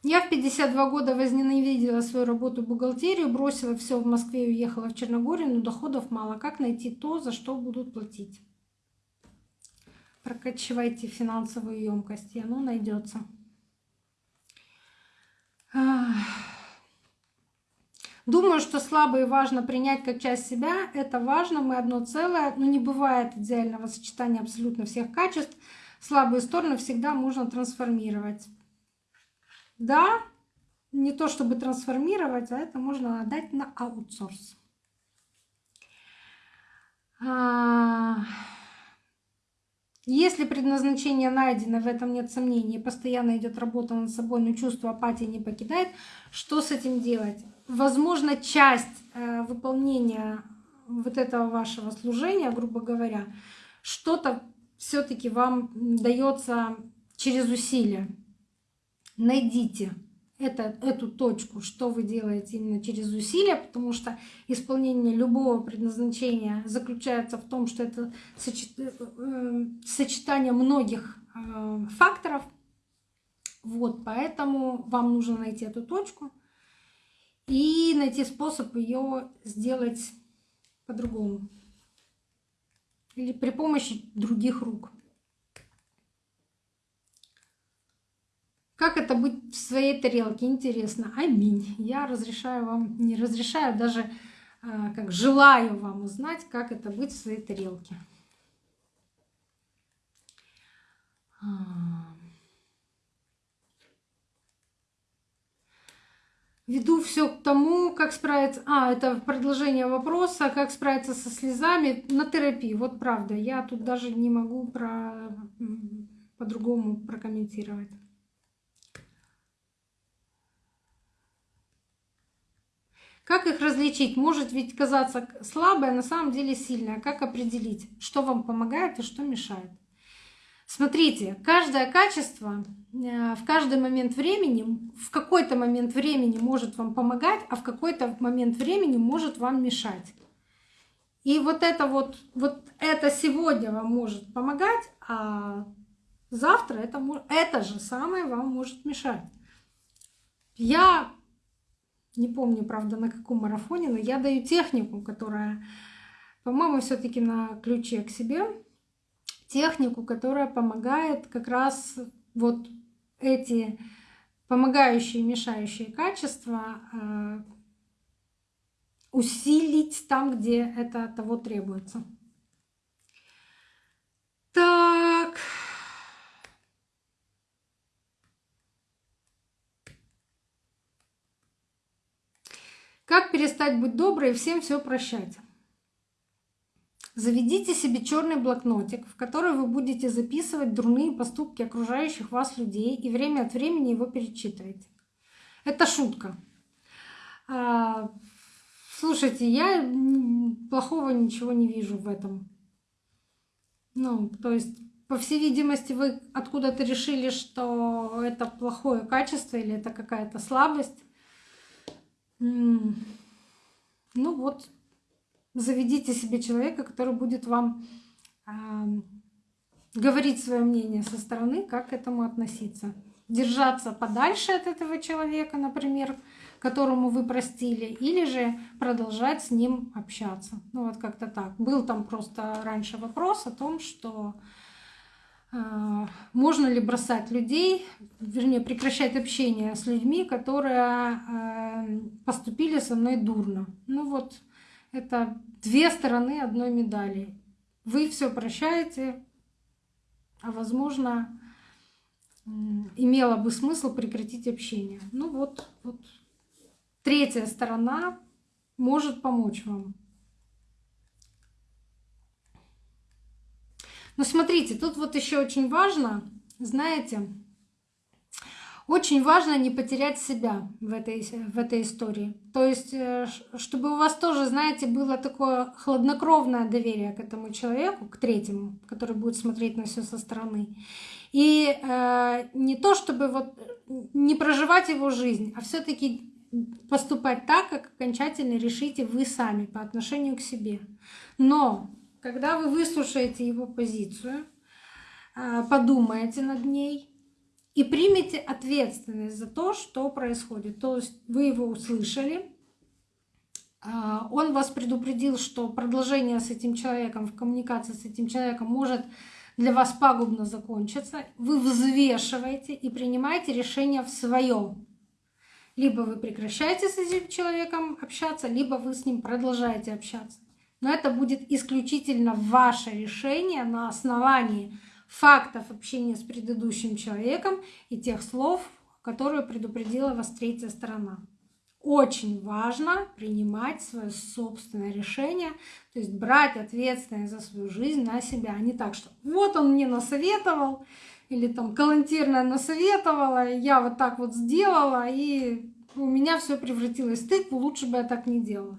Я в 52 года возненавидела свою работу бухгалтерию, бросила все в Москве и уехала в Черногорию, но доходов мало. Как найти то, за что будут платить? Прокачивайте финансовую емкость, и оно найдется. Думаю, что слабые важно принять как часть себя. Это важно, мы одно целое. Но не бывает идеального сочетания абсолютно всех качеств. Слабые стороны всегда можно трансформировать. Да, не то чтобы трансформировать, а это можно отдать на аутсорс. Если предназначение найдено, в этом нет сомнений, постоянно идет работа над собой, но чувство апатии не покидает, что с этим делать? Возможно, часть э, выполнения вот этого вашего служения, грубо говоря, что-то все-таки вам дается через усилия. Найдите это, эту точку, что вы делаете именно через усилия, потому что исполнение любого предназначения заключается в том, что это э, сочетание многих э, факторов. Вот, поэтому вам нужно найти эту точку и найти способ ее сделать по-другому или при помощи других рук. Как это быть в своей тарелке? Интересно. Аминь. Я разрешаю вам, не разрешаю, даже а, как желаю вам узнать, как это быть в своей тарелке. А. Веду все к тому, как справиться... А, это продолжение вопроса, как справиться со слезами на терапии. Вот правда, я тут даже не могу про... по-другому прокомментировать. Как их различить? Может ведь казаться слабой, а на самом деле сильная. Как определить, что вам помогает и что мешает? Смотрите, каждое качество э, в каждый момент времени, в какой-то момент времени может вам помогать, а в какой-то момент времени может вам мешать. И вот это вот, вот это сегодня вам может помогать, а завтра это, это же самое вам может мешать. Я не помню, правда, на каком марафоне, но я даю технику, которая, по-моему, все-таки на ключе к себе, технику, которая помогает как раз вот эти помогающие мешающие качества э, усилить там, где это того требуется. Так. Как перестать быть доброй и всем все прощать? Заведите себе черный блокнотик, в который вы будете записывать дурные поступки окружающих вас людей и время от времени его перечитывайте. Это шутка. А, слушайте, я плохого ничего не вижу в этом. Ну, то есть, по всей видимости, вы откуда-то решили, что это плохое качество или это какая-то слабость. Ну вот, заведите себе человека, который будет вам говорить свое мнение со стороны, как к этому относиться. Держаться подальше от этого человека, например, которому вы простили, или же продолжать с ним общаться. Ну вот как-то так. Был там просто раньше вопрос о том, что можно ли бросать людей, вернее, прекращать общение с людьми, которые э, поступили со мной дурно. Ну вот, это две стороны одной медали. Вы все прощаете, а возможно, имело бы смысл прекратить общение. Ну вот, вот третья сторона может помочь вам. Но смотрите, тут вот еще очень важно, знаете, очень важно не потерять себя в этой, в этой истории. То есть, э, чтобы у вас тоже, знаете, было такое хладнокровное доверие к этому человеку, к третьему, который будет смотреть на все со стороны. И э, не то, чтобы вот не проживать его жизнь, а все-таки поступать так, как окончательно решите вы сами по отношению к себе. Но когда вы выслушаете его позицию, э, подумаете над ней, и примите ответственность за то, что происходит. То есть вы его услышали, а, он вас предупредил, что продолжение с этим человеком, в коммуникации с этим человеком может для вас пагубно закончиться. Вы взвешиваете и принимаете решение в своем. Либо вы прекращаете с этим человеком общаться, либо вы с ним продолжаете общаться. Но это будет исключительно ваше решение на основании фактов общения с предыдущим человеком и тех слов, которые предупредила вас третья сторона. Очень важно принимать свое собственное решение, то есть брать ответственность за свою жизнь на себя, а не так, что вот он мне насоветовал, или там калантирная насоветовала, я вот так вот сделала, и у меня все превратилось в тыкву, лучше бы я так не делала.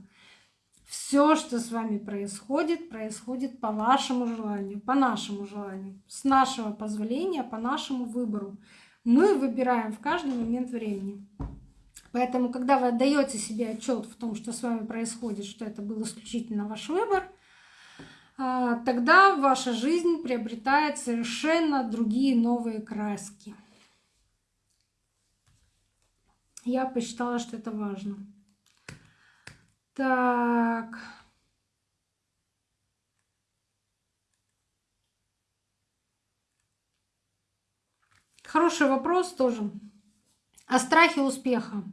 Все, что с вами происходит, происходит по вашему желанию, по нашему желанию, с нашего позволения, по нашему выбору. Мы выбираем в каждый момент времени. Поэтому, когда вы отдаете себе отчет в том, что с вами происходит, что это был исключительно ваш выбор, а, тогда ваша жизнь приобретает совершенно другие новые краски. Я посчитала, что это важно. Так. Хороший вопрос тоже. О страхе успеха.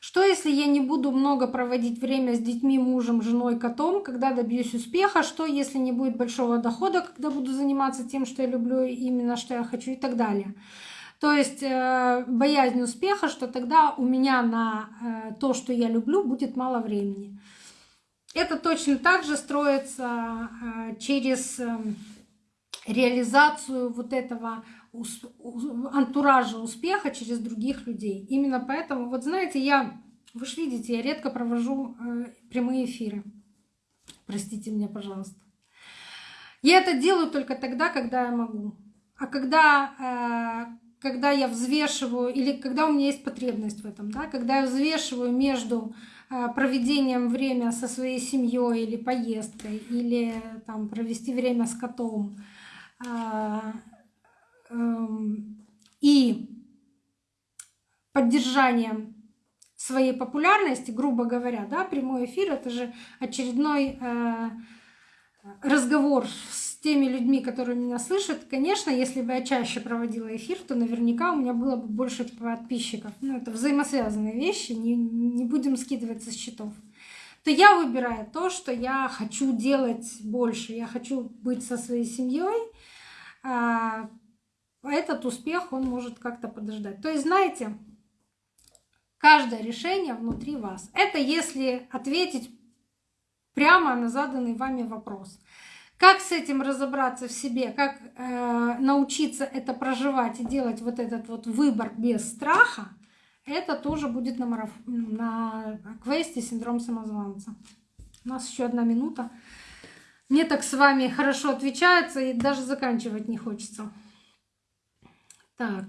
Что если я не буду много проводить время с детьми, мужем, женой, котом, когда добьюсь успеха? Что если не будет большого дохода, когда буду заниматься тем, что я люблю, именно что я хочу и так далее? То есть э, боязнь успеха, что тогда у меня на э, то, что я люблю, будет мало времени. Это точно так же строится э, через реализацию вот этого антуража успеха через других людей. Именно поэтому, вот знаете, я, вы же видите, я редко провожу прямые эфиры. Простите меня, пожалуйста. Я это делаю только тогда, когда я могу. А когда когда я взвешиваю, или когда у меня есть потребность в этом, да, когда я взвешиваю между а, проведением время со своей семьей или поездкой, или там, провести время с котом, а, эм, и поддержанием своей популярности, грубо говоря, да, прямой эфир это же очередной э, разговор с теми людьми, которые меня слышат, конечно, если бы я чаще проводила эфир, то наверняка у меня было бы больше подписчиков. Ну, это взаимосвязанные вещи, не, не будем скидываться с счетов. То я выбираю то, что я хочу делать больше. Я хочу быть со своей семьей. А этот успех, он может как-то подождать. То есть, знаете, Каждое решение внутри вас. Это если ответить прямо на заданный вами вопрос. Как с этим разобраться в себе, как э, научиться это проживать и делать вот этот вот выбор без страха, это тоже будет на, мараф... на квесте «Синдром самозванца». У нас еще одна минута. Мне так с вами хорошо отвечается и даже заканчивать не хочется. Так.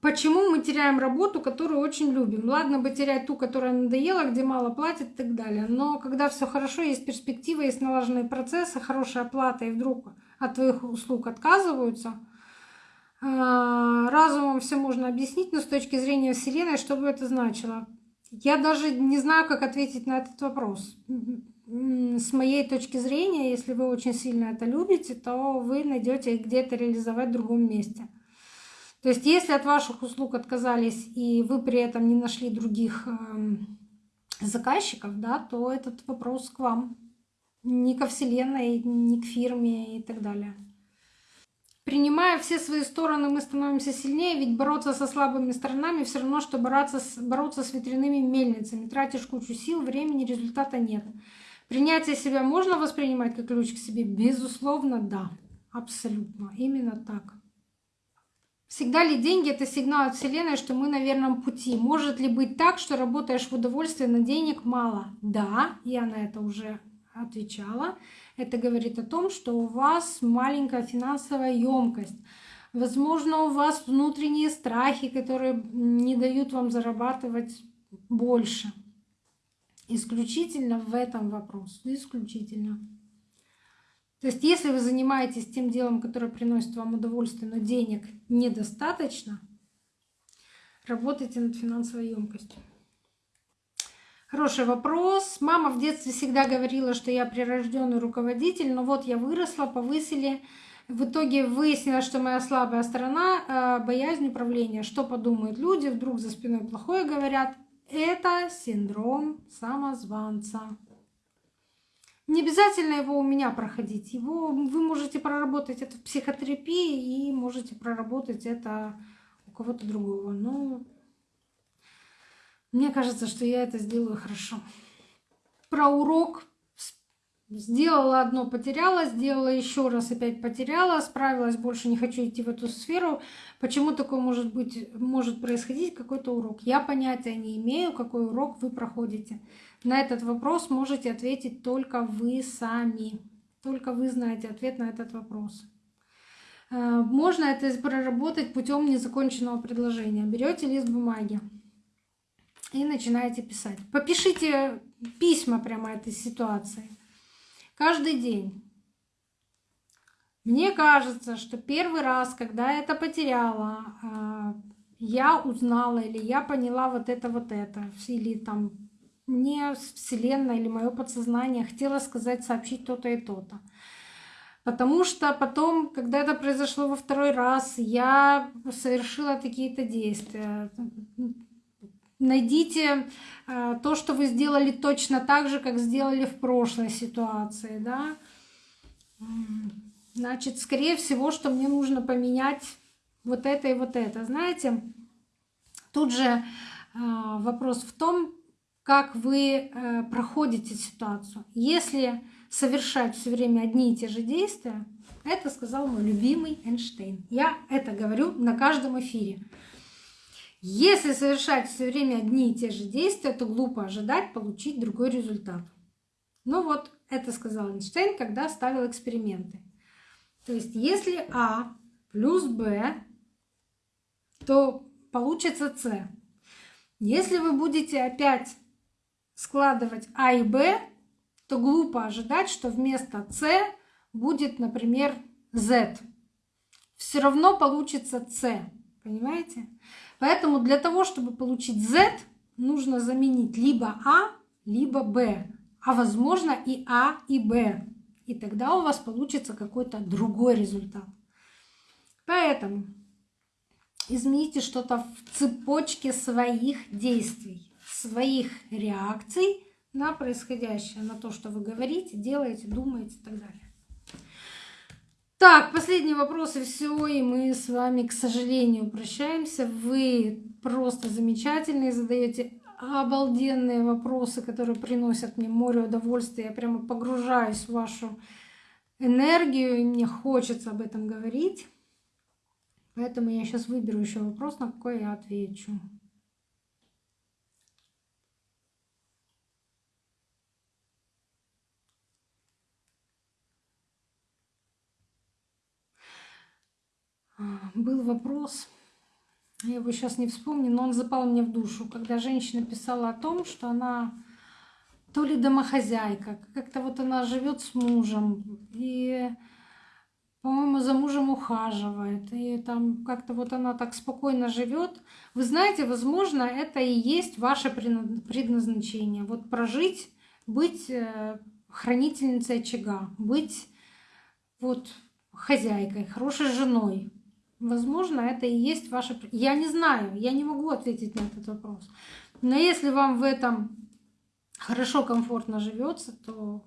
Почему мы теряем работу, которую очень любим? Ладно бы терять ту, которая надоела, где мало платят и так далее. Но когда все хорошо, есть перспектива, есть налаженные процессы, хорошая оплата, и вдруг от твоих услуг отказываются, а, разумом все можно объяснить, но с точки зрения Вселенной, что бы это значило? Я даже не знаю, как ответить на этот вопрос. С моей точки зрения, если вы очень сильно это любите, то вы найдете где-то реализовать в другом месте. То есть, если от ваших услуг отказались и вы при этом не нашли других эм, заказчиков, да, то этот вопрос к вам, не ко Вселенной, не к фирме и так далее. Принимая все свои стороны, мы становимся сильнее, ведь бороться со слабыми сторонами все равно, что бороться с, бороться с ветряными мельницами. Тратишь кучу сил, времени, результата нет. Принятие себя можно воспринимать как ключ к себе? Безусловно, да. Абсолютно. Именно так. Всегда ли деньги — это сигнал от Вселенной, что мы на верном пути? Может ли быть так, что работаешь в удовольствие, но денег мало? Да, я на это уже отвечала. Это говорит о том, что у вас маленькая финансовая емкость. Возможно, у вас внутренние страхи, которые не дают вам зарабатывать больше. Исключительно в этом вопрос. Исключительно. То есть, если вы занимаетесь тем делом, которое приносит вам удовольствие, но денег недостаточно, работайте над финансовой емкостью. Хороший вопрос. Мама в детстве всегда говорила, что я прирожденный руководитель, но вот я выросла, повысили. В итоге выяснилось, что моя слабая сторона э, — боязнь управления. Что подумают люди, вдруг за спиной плохое говорят. Это синдром самозванца. Не обязательно его у меня проходить. Его вы можете проработать это в психотерапии и можете проработать это у кого-то другого. Но мне кажется, что я это сделаю хорошо. Про урок Сделала одно, потеряла, сделала еще раз, опять потеряла, справилась, больше не хочу идти в эту сферу. Почему такое может быть, может происходить какой-то урок? Я понятия не имею, какой урок вы проходите. На этот вопрос можете ответить только вы сами. Только вы знаете ответ на этот вопрос. Э, можно это проработать путем незаконченного предложения. Берете лист бумаги и начинаете писать. Попишите письма прямо этой ситуации. Каждый день. Мне кажется, что первый раз, когда я это потеряла, а, я узнала или я поняла вот это, вот это. Или там мне Вселенная или мое подсознание хотело сказать, сообщить то-то и то-то. Потому что потом, когда это произошло во второй раз, я совершила какие-то действия Найдите э, то, что вы сделали точно так же, как сделали в прошлой ситуации, да. Значит, скорее всего, что мне нужно поменять вот это и вот это. Знаете, тут же э, вопрос в том, как вы э, проходите ситуацию. Если совершать все время одни и те же действия, это сказал мой любимый Эйнштейн. Я это говорю на каждом эфире. Если совершать все время одни и те же действия, то глупо ожидать получить другой результат. Ну вот, это сказал Эйнштейн, когда ставил эксперименты. То есть, если А плюс Б, то получится С. Если вы будете опять складывать А и Б, то глупо ожидать, что вместо С будет, например, Z. Все равно получится С. Понимаете? Поэтому для того, чтобы получить Z, нужно заменить либо А, либо Б, а возможно и А, и Б. И тогда у вас получится какой-то другой результат. Поэтому измените что-то в цепочке своих действий, своих реакций на происходящее, на то, что вы говорите, делаете, думаете и так далее. Так, последний вопрос и все, и мы с вами, к сожалению, прощаемся. Вы просто замечательные, задаете обалденные вопросы, которые приносят мне море удовольствия. Я прямо погружаюсь в вашу энергию, и мне хочется об этом говорить. Поэтому я сейчас выберу еще вопрос, на какой я отвечу. Был вопрос, я его сейчас не вспомню, но он запал мне в душу, когда женщина писала о том, что она то ли домохозяйка, как-то вот она живет с мужем и, по-моему, за мужем ухаживает, и там как-то вот она так спокойно живет. Вы знаете, возможно, это и есть ваше предназначение. Вот прожить, быть э, хранительницей очага, быть вот хозяйкой, хорошей женой, Возможно, это и есть ваше... Я не знаю, я не могу ответить на этот вопрос. Но если вам в этом хорошо, комфортно живется, то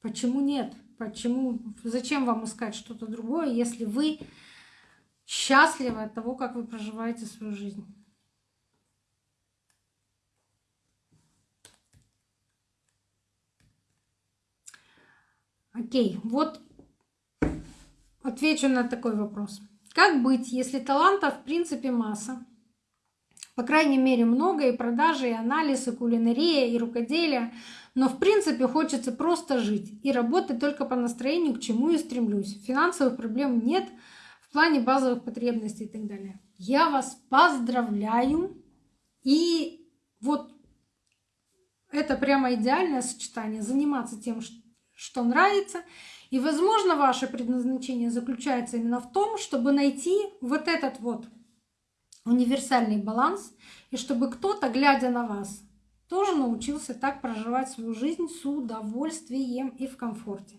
почему нет? Почему? Зачем вам искать что-то другое, если вы счастливы от того, как вы проживаете свою жизнь? Окей, вот Отвечу на такой вопрос. Как быть, если талантов в принципе масса? По крайней мере много и продажи, и анализ, и кулинария, и рукоделие. Но в принципе хочется просто жить и работать только по настроению, к чему и стремлюсь. Финансовых проблем нет в плане базовых потребностей и так далее. Я вас поздравляю. И вот это прямо идеальное сочетание. Заниматься тем, что нравится, и, возможно, ваше предназначение заключается именно в том, чтобы найти вот этот вот универсальный баланс, и чтобы кто-то, глядя на вас, тоже научился так проживать свою жизнь с удовольствием и в комфорте.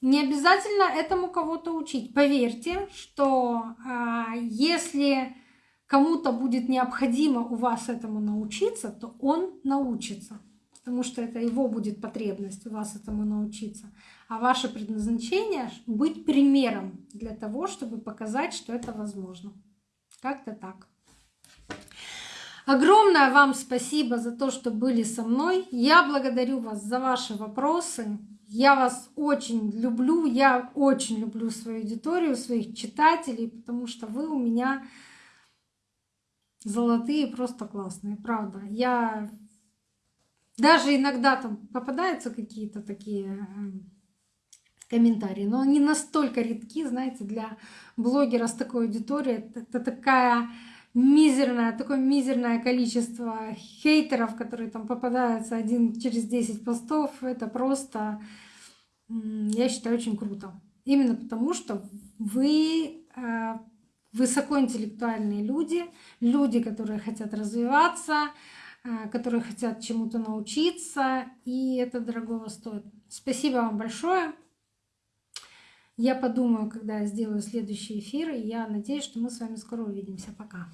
Не обязательно этому кого-то учить. Поверьте, что а, если кому-то будет необходимо у вас этому научиться, то он научится потому что это его будет потребность у вас этому научиться. А ваше предназначение — быть примером для того, чтобы показать, что это возможно. Как-то так. Огромное вам спасибо за то, что были со мной. Я благодарю вас за ваши вопросы. Я вас очень люблю. Я очень люблю свою аудиторию, своих читателей, потому что вы у меня золотые, просто классные, правда. Я даже иногда там попадаются какие-то такие эм, комментарии, но они настолько редки, знаете, для блогера с такой аудиторией. Это такая мизерное, такое мизерное количество хейтеров, которые там попадаются один через 10 постов. Это просто, я считаю, очень круто. Именно потому, что вы э, высокоинтеллектуальные люди, люди, которые хотят развиваться, Э, которые хотят чему-то научиться, и это дорогого стоит. Спасибо вам большое. Я подумаю, когда я сделаю следующий эфир, и я надеюсь, что мы с вами скоро увидимся. Пока.